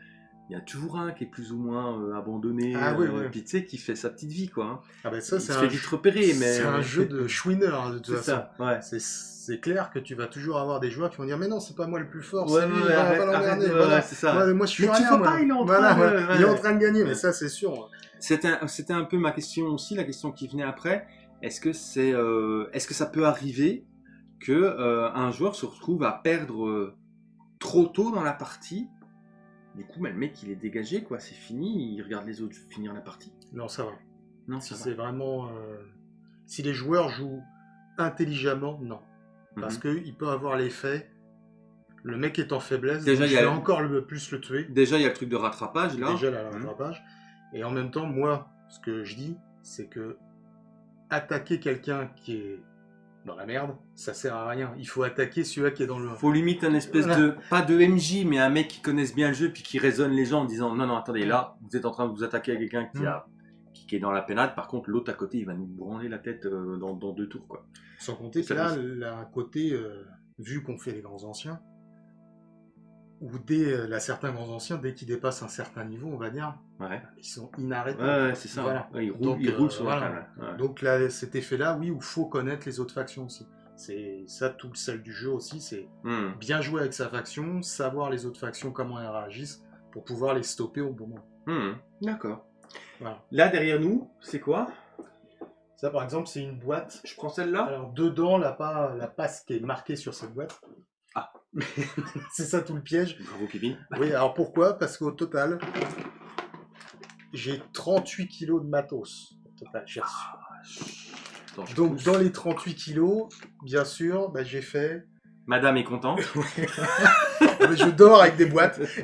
il y a toujours un qui est plus ou moins euh, abandonné, ah, oui, euh, tu sais, qui fait sa petite vie, quoi. Hein. Ah ben ça, c'est un, vite repérer, mais... C'est un jeu de chouiner, de toute façon. Ouais. C'est clair que tu vas toujours avoir des joueurs qui vont dire mais non c'est pas moi le plus fort, c'est lui, voilà. c'est ça. Moi, je suis mais rien, pas, il est en train, il est en train de gagner, mais ça c'est sûr. C'était un, un, peu ma question aussi, la question qui venait après. Est-ce que c'est, euh, est-ce que ça peut arriver que un joueur se retrouve à perdre trop tôt dans la partie du coup, le mec, il est dégagé, quoi. C'est fini. Il regarde les autres finir la partie. Non, ça va. Non, si c'est vraiment. Euh, si les joueurs jouent intelligemment, non. Parce mhm. qu'il peut avoir l'effet. Le mec est en faiblesse. Déjà, il y a encore le plus le tuer. Déjà, il y a le truc de rattrapage là. Déjà, le mhm. rattrapage. Et en même temps, moi, ce que je dis, c'est que attaquer quelqu'un qui est dans la merde, ça sert à rien. Il faut attaquer celui-là qui est dans le. Faut limite un espèce de pas de MJ, mais un mec qui connaisse bien le jeu puis qui raisonne les gens en disant non non attendez là vous êtes en train de vous attaquer à quelqu'un qui a qui, est dans la pénade. Par contre l'autre à côté il va nous branler la tête euh, dans, deux tours quoi. Sans compter que là, à côté, euh, vu qu'on fait les grands anciens, ou dès euh, la certains grands anciens, dès qu'ils dépassent un certain niveau, on va dire, ils sont inarrêtables. Ouais, c'est ça. ils roulent, Donc, sur Donc là, cet effet-là, oui, il faut connaître les autres factions aussi. C'est ça tout le sel du jeu aussi, c'est hmm. bien jouer avec sa faction, savoir les autres factions comment elles réagissent pour pouvoir les stopper au bon moment. Hmm. D'accord. Là derrière nous, c'est quoi? Ça par exemple, c'est une boîte. Je prends celle-là? Alors dedans, la, la passe qui est marquée sur cette boîte, c'est ça tout le piège. Bravo Kevin. Oui, alors pourquoi? Parce qu'au total, j'ai 38 kilos de matos. Au total, j'ai reçu. Donc dans les 38 kilos, bien sûr, bah, j'ai fait... Madame est contente. je dors avec des boîtes.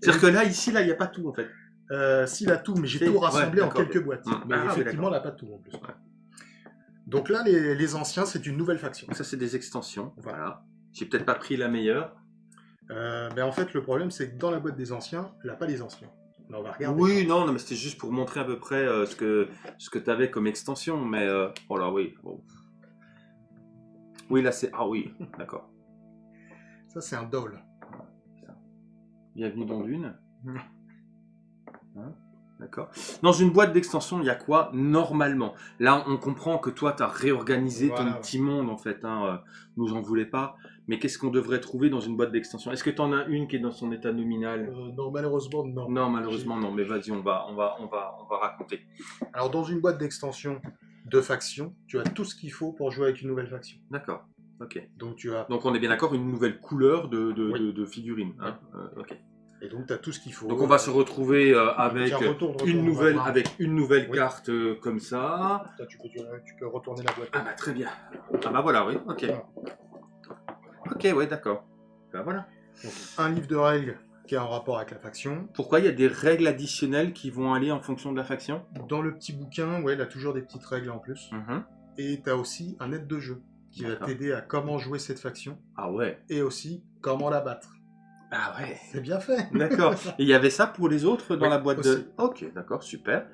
C'est-à-dire que là, ici, là, il n'y a pas tout en fait. Euh, si, il a tout, mais j'ai tout rassemblé en quelques boîtes. Mm. Mais ah, effectivement, il n'a pas tout en plus. Donc là, les, les anciens, c'est une nouvelle faction. Ça, c'est des extensions. Voilà. J'ai peut-être pas pris la meilleure. Euh, ben en fait, le problème, c'est que dans la boîte des anciens, n'a pas les anciens. on va regarder. Oui, non, non mais c'était juste pour montrer à peu près euh, ce que, ce que tu avais comme extension. Mais, euh, oh là, oui. bon. Oui, là, c'est... Ah oui, d'accord. Ça, c'est un doll. Bienvenue dans Dune. Hein, D'accord. Dans une boîte d'extension, il y a quoi normalement? Là, on comprend que toi, tu as réorganisé Voilà, ton petit monde, en fait. Hein. euh, Nous en voulais pas. Mais qu'est-ce qu'on devrait trouver dans une boîte d'extension? Est-ce que tu en as une qui est dans son état nominal? Euh, non, malheureusement, non. Non, malheureusement, non. Mais vas-y, on va, on va, on va, on va raconter. Alors, dans une boîte d'extension de faction, tu as tout ce qu'il faut pour jouer avec une nouvelle faction. D'accord. Ok. Donc, tu as... Donc, on est bien d'accord, une nouvelle couleur de, de, Oui. de, de figurines. hein? Euh, ok. Et donc, tu as tout ce qu'il faut. Donc, on va se retrouver euh, avec Tiens, retourne, retourne, une nouvelle, avec une nouvelle Oui. carte euh, comme ça. Tu, peux, tu peux retourner la boîte. Ah bah très bien. Ah bah voilà, oui, ok. Voilà. Ok, ouais, d'accord. Bah voilà. Donc, un livre de règles qui est en rapport avec la faction. Pourquoi il y a des règles additionnelles qui vont aller en fonction de la faction? Dans le petit bouquin, ouais, il a toujours des petites règles en plus. Mhm. Et tu as aussi un aide de jeu qui va t'aider à comment jouer cette faction Ah ouais. et aussi comment la battre. Ah ouais. C'est bien fait. D'accord. Et il y avait ça pour les autres dans la boîte aussi. de... Ok, d'accord, super.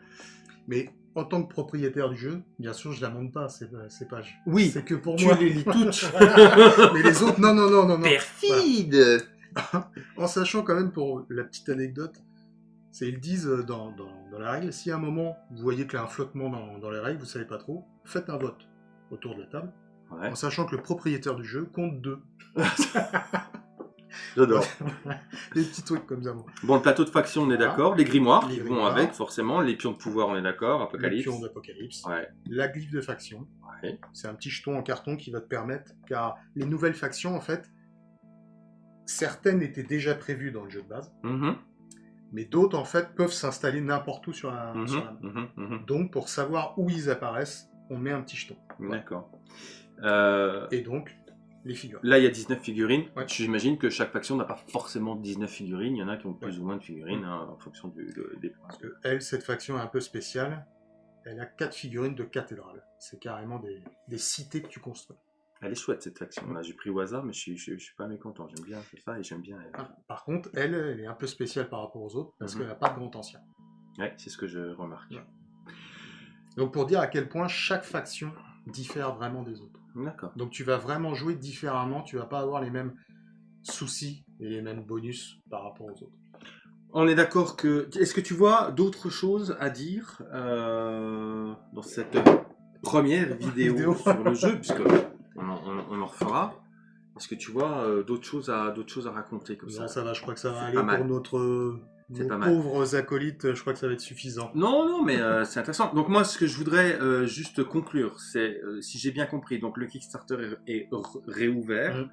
Mais en tant que propriétaire du jeu, bien sûr, je la monte pas ces, ces pages. Oui, C'est que pour tu moi. les lis toutes. Mais les autres, non, non, non, non, non. Perfide En sachant quand même pour la petite anecdote, c'est ils disent euh, dans, dans, dans la règle, si à un moment vous voyez qu'il y a un flottement dans, dans les règles, vous savez pas trop, faites un vote autour de la table, Ouais, en sachant que le propriétaire du jeu compte deux. J'adore. Des petits trucs comme ça. moi. Bon, le plateau de faction, on est Voilà. d'accord. Les grimoires Les qui vont avec, forcément. Les pions de pouvoir, on est d'accord. Apocalypse. pion d'Apocalypse. Ouais. La glyphe de faction. Ouais. C'est un petit jeton en carton qui va te permettre, car les nouvelles factions, en fait, certaines étaient déjà prévues dans le jeu de base, Mhm, mais d'autres, en fait, peuvent s'installer n'importe où sur la, sur la map. mhm, mhm. Donc, pour savoir où ils apparaissent, on met un petit jeton. D'accord. Euh, Et donc, les figures. Là, il y a 19 figurines. Ouais. J'imagine que chaque faction n'a pas forcément 19 figurines. Il y en a qui ont plus Ouais. ou moins de figurines hein, en fonction du, de- des Parce que elle, cette faction est un peu spéciale. Elle a quatre figurines de cathédrale. C'est carrément des, des cités que tu construis. Elle est chouette cette faction. Là, j'ai pris au hasard, mais je suis, je, je suis pas mécontent. J'aime bien ça et j'aime bien elle. Ah, Par contre, elle, elle est un peu spéciale par rapport aux autres parce Mhm. qu'elle n'a pas de grand ancien. Ouais, c'est ce que je remarque. Ouais. Donc, pour dire à quel point chaque faction diffère vraiment des autres. D'accord. Donc, tu vas vraiment jouer différemment. Tu vas pas avoir les mêmes soucis et les mêmes bonus par rapport aux autres. On est d'accord que. Est-ce que tu vois d'autres choses à dire euh, dans cette première vidéo, Vidéo. sur le jeu, puisque on en, on- on en refera? Est-ce que tu vois euh, d'autres choses à choses à raconter comme Non, ça? ça va, je crois que ça va aller mal. pour notre, nos pas mal. pauvres acolytes. Je crois que ça va être suffisant. Non, non, mais euh, c'est intéressant. Donc moi, ce que je voudrais euh, juste conclure, c'est, euh, si j'ai bien compris, donc le Kickstarter est, réouvert. Mhm.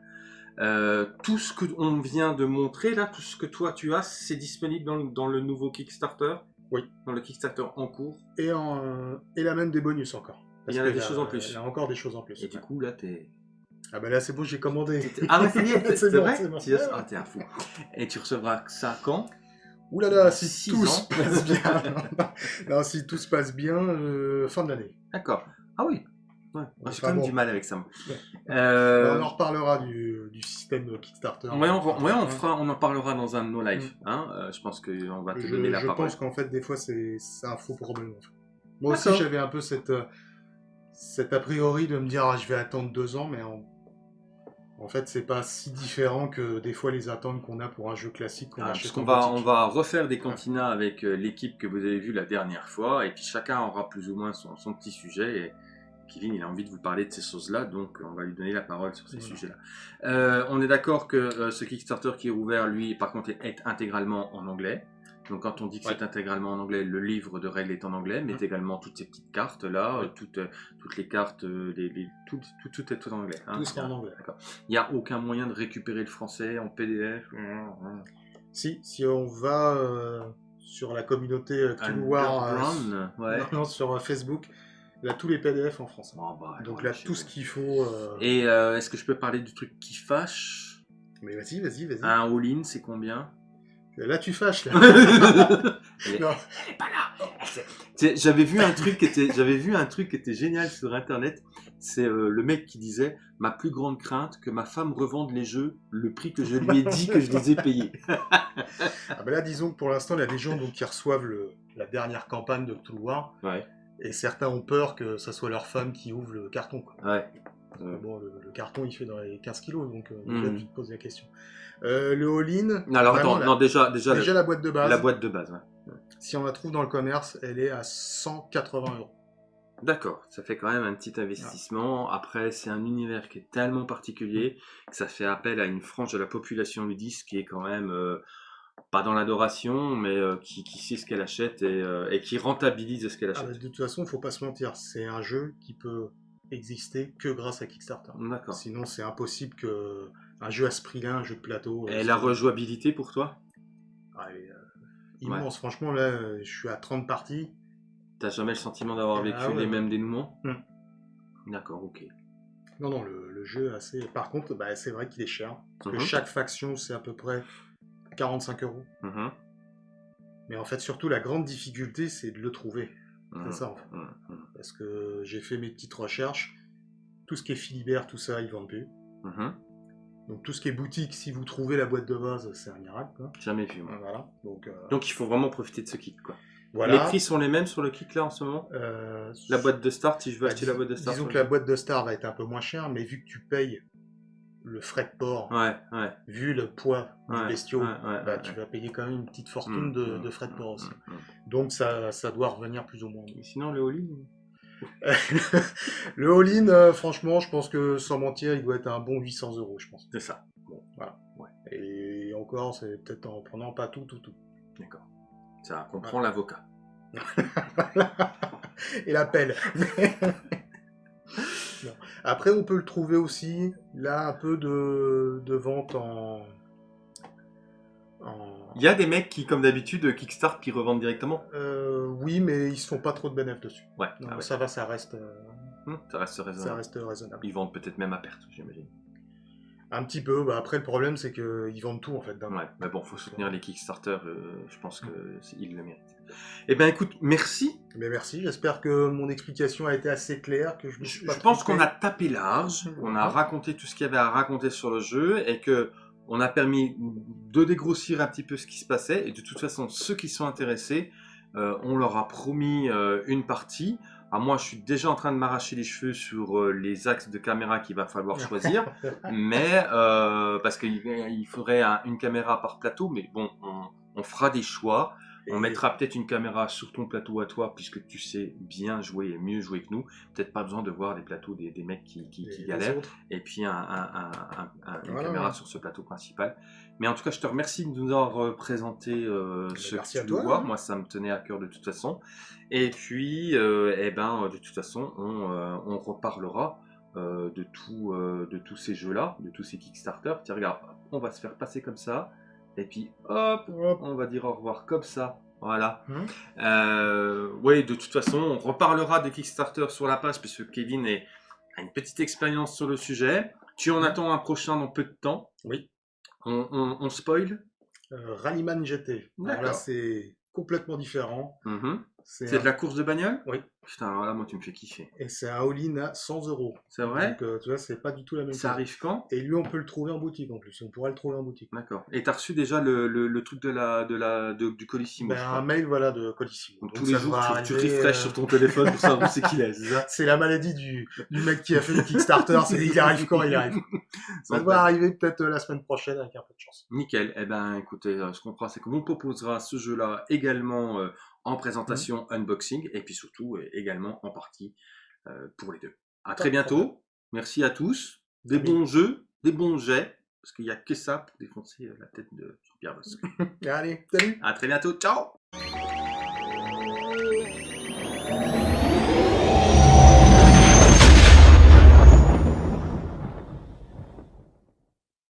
Euh, tout ce que on vient de montrer là, tout ce que toi tu as, c'est disponible dans, le- dans le nouveau Kickstarter? Oui. Dans le Kickstarter en cours? Et, en, et là même des bonus encore. Il y en a des là, choses en plus. Il y a encore des choses en plus. Et du coup là, t'es. Ah bah là c'est bon, j'ai commandé. Ah ouais, c'est C'est vrai? Ah t'es un fou. Et tu recevras ça quand? Ouh là là, si Six tout ans. se passe bien. non, si tout se passe bien, euh, fin de l'année. D'accord. Ah oui. Ouais. J'ai Enfin quand même bon. du mal avec ça. moi. Euh, On en reparlera du, du système Kickstarter. Ouais, on, va- ouais, on, fera, on en parlera dans un de nos lives. Mm. Hein euh, je pense qu'on va te Je, donner la je parole. pense qu'en fait, des fois, c'est c'est un faux problème. en fait. Moi aussi, D'accord. j'avais un peu cette, euh, cette a priori de me dire, ah, je vais attendre deux ans, mais en, en fait, c'est pas si différent que des fois les attentes qu'on a pour un jeu classique qu'on Ah, achète parce qu'on va, on va refaire des cantinas avec euh, l'équipe que vous avez vue la dernière fois, et puis chacun aura plus ou moins son, son petit sujet. Et Kevin, il a envie de vous parler de ces choses-là, donc on va lui donner la parole sur ces Voilà. sujets-là. Euh, on est d'accord que euh, ce Kickstarter qui est ouvert, lui, par contre, est intégralement en anglais. Donc quand on dit que Ouais. c'est intégralement en anglais, le livre de règles est en anglais, mais Mhm. également toutes ces petites cartes là, Ouais. euh, toutes, toutes les cartes, euh, les, les- tout, tout, tout est tout en anglais. hein. Tout sera en anglais. Il n'y a aucun moyen de récupérer le français en PDF. Si, si on va euh, sur la communauté War, euh, non, sur Facebook, là, tous les PDF en français. Bon, bah, Donc là, tout ce qu'il faut. euh, Et euh, est-ce que je peux parler du truc qui fâche? Mais vas-y, vas-y, vas-y. Un all-in, c'est combien? Là, tu fâches. Là. Elle, est pas là. J'avais vu un truc qui était, j'avais vu un truc qui était génial sur internet. C'est euh, le mec qui disait ma plus grande crainte que ma femme revende les jeux le prix que je lui ai dit que je les ai payés. ah ben là, disons que pour l'instant, il y a des gens donc, qui reçoivent le, la dernière campagne de Cthulhu War. Ouais. Et certains ont peur que ce soit leur femme qui ouvre le carton. Quoi. Ouais. Bon, le, carton, il fait dans les 15 kilos, donc euh, mmh. tu te poses la question. Euh, le all-in. Alors attends, non, déjà, déjà, déjà la boîte de base. La boîte de base, ouais. Si on la trouve dans le commerce, elle est à 180 euros. D'accord, ça fait quand même un petit investissement. Après, c'est un univers qui est tellement particulier que ça fait appel à une frange de la population ludiste qui est quand même euh, pas dans l'adoration, mais euh, qui, sait ce qu'elle achète et, qui rentabilise ce qu'elle ah, achète. de toute façon, il faut pas se mentir, c'est un jeu qui peut exister que grâce à Kickstarter. D'accord. Sinon, c'est impossible que un jeu à ce prix-là, un jeu de plateau. Et la rejouabilité pour toi ah, euh, Immense. Franchement, là, je suis à 30 parties. T'as jamais le sentiment d'avoir ah vécu les mêmes dénouements? Hum. D'accord, ok. Non, non, le, jeu assez. Par contre, bah, c'est vrai qu'il est cher. Parce que mhm. chaque faction, c'est à peu près 45 euros. Mhm. Mais en fait, surtout, la grande difficulté, c'est de le trouver. C'est mhm. ça, en fait. Parce que j'ai fait mes petites recherches. Tout ce qui est Philibert, tout ça, ils vendent plus. Donc tout ce qui est boutique, si vous trouvez la boîte de base, c'est un miracle. Quoi. Jamais vu. Voilà. Donc, euh, Donc il faut vraiment profiter de ce kit. Quoi. Voilà. Les prix sont les mêmes sur le kit là en ce moment? Euh, La boîte de start, si je veux bah, acheter la boîte de start. Disons que la boîte de start va être un peu moins chère, mais vu que tu payes le frais de port, ouais, ouais. vu le poids du bestiau, bah, tu vas payer quand même une petite fortune mmh, de, mmh, de, frais de port mmh, aussi. Donc ça, ça doit revenir plus ou moins. Et sinon le all le all-in, euh, franchement, je pense que sans mentir, il doit être un bon 800 euros, je pense. C'est ça. Bon, voilà. Et encore, c'est peut-être en prenant pas tout, tout, tout. D'accord. Ça comprend l'avocat. Et la pelle. Après, on peut le trouver aussi, là, un peu de, de vente en, il y a des mecs qui, comme d'habitude, Kickstart, qui revendent directement euh, Oui, mais ils se font pas trop de bénéfices dessus. Ouais. Ah ça va, ça reste. Euh, hum, ça reste raisonnable. Ça reste raisonnable. Ils vendent peut-être même à perte, j'imagine. Un petit peu. Bah, après, le problème, c'est qu'ils vendent tout en fait. Ouais, mais bon, faut soutenir les Kickstarter. Euh, je pense qu'ils le méritent. Eh bien, écoute, merci. Mais merci. J'espère que mon explication a été assez claire, que je me Je pense qu'on a tapé large. On a raconté tout ce qu'il y avait à raconter sur le jeu et que on a permis de dégrossir un petit peu ce qui se passait. Et de toute façon, ceux qui sont intéressés, euh, on leur a promis euh, une partie. Ah, moi, je suis déjà en train de m'arracher les cheveux sur euh, les axes de caméra qu'il va falloir choisir. mais parce qu'il faudrait une caméra par plateau. Mais bon, on fera des choix. On mettra peut-être une caméra sur ton plateau à toi, puisque tu sais bien jouer et mieux jouer que nous. Peut-être pas besoin de voir les plateaux des, mecs qui, galèrent. Et puis un, une caméra sur ce plateau principal. Mais en tout cas, je te remercie de nous avoir présenté euh, ce que tu dois voir. Moi, ça me tenait à cœur de toute façon. Et puis, euh, eh ben, de toute façon, on, euh, reparlera. de, tout, de tous ces jeux-là, de tous ces Kickstarter. Tiens, regarde, on va se faire passer comme ça. Et puis hop, on va dire au revoir comme ça. Voilà. Hum. Euh, oui, de toute façon, on reparlera des Kickstarter sur la page puisque Kevin est, a une petite expérience sur le sujet. Tu en hum. attends un prochain dans peu de temps. Oui. On, spoil euh, Rallyman GT. Là, c'est complètement différent. Mhm. C'est de la course de bagnole? Oui. Putain, là, moi, tu me fais kiffer. Et c'est un all-in à 100 euros. C'est vrai? Donc, euh, tu vois, c'est pas du tout la même chose. Ça arrive quand? Et lui, on peut le trouver en boutique en plus. On pourrait le trouver en boutique. D'accord. Et t'as reçu déjà le, le, truc de la, de la, du Colissimo ben, Un mail, voilà, de Colissimo. Donc, tous les jours, tu, tu refresh sur ton téléphone pour savoir où c'est qu'il est, c'est la maladie du, du mec qui a fait le Kickstarter. c'est il arrive quand il arrive. Ça va arriver peut-être euh, la semaine prochaine avec un peu de chance. Nickel. Eh ben, écoutez, euh, ce qu'on fera, c'est qu'on proposera ce jeu-là également en présentation, mmh. unboxing, et puis surtout euh, également en partie euh, pour les deux. À très bientôt. Merci à tous. Des bons jeux, des bons jets, parce qu'il n'y a que ça pour défoncer euh, la tête de Pierre Bosque. Allez, salut. À très bientôt. Ciao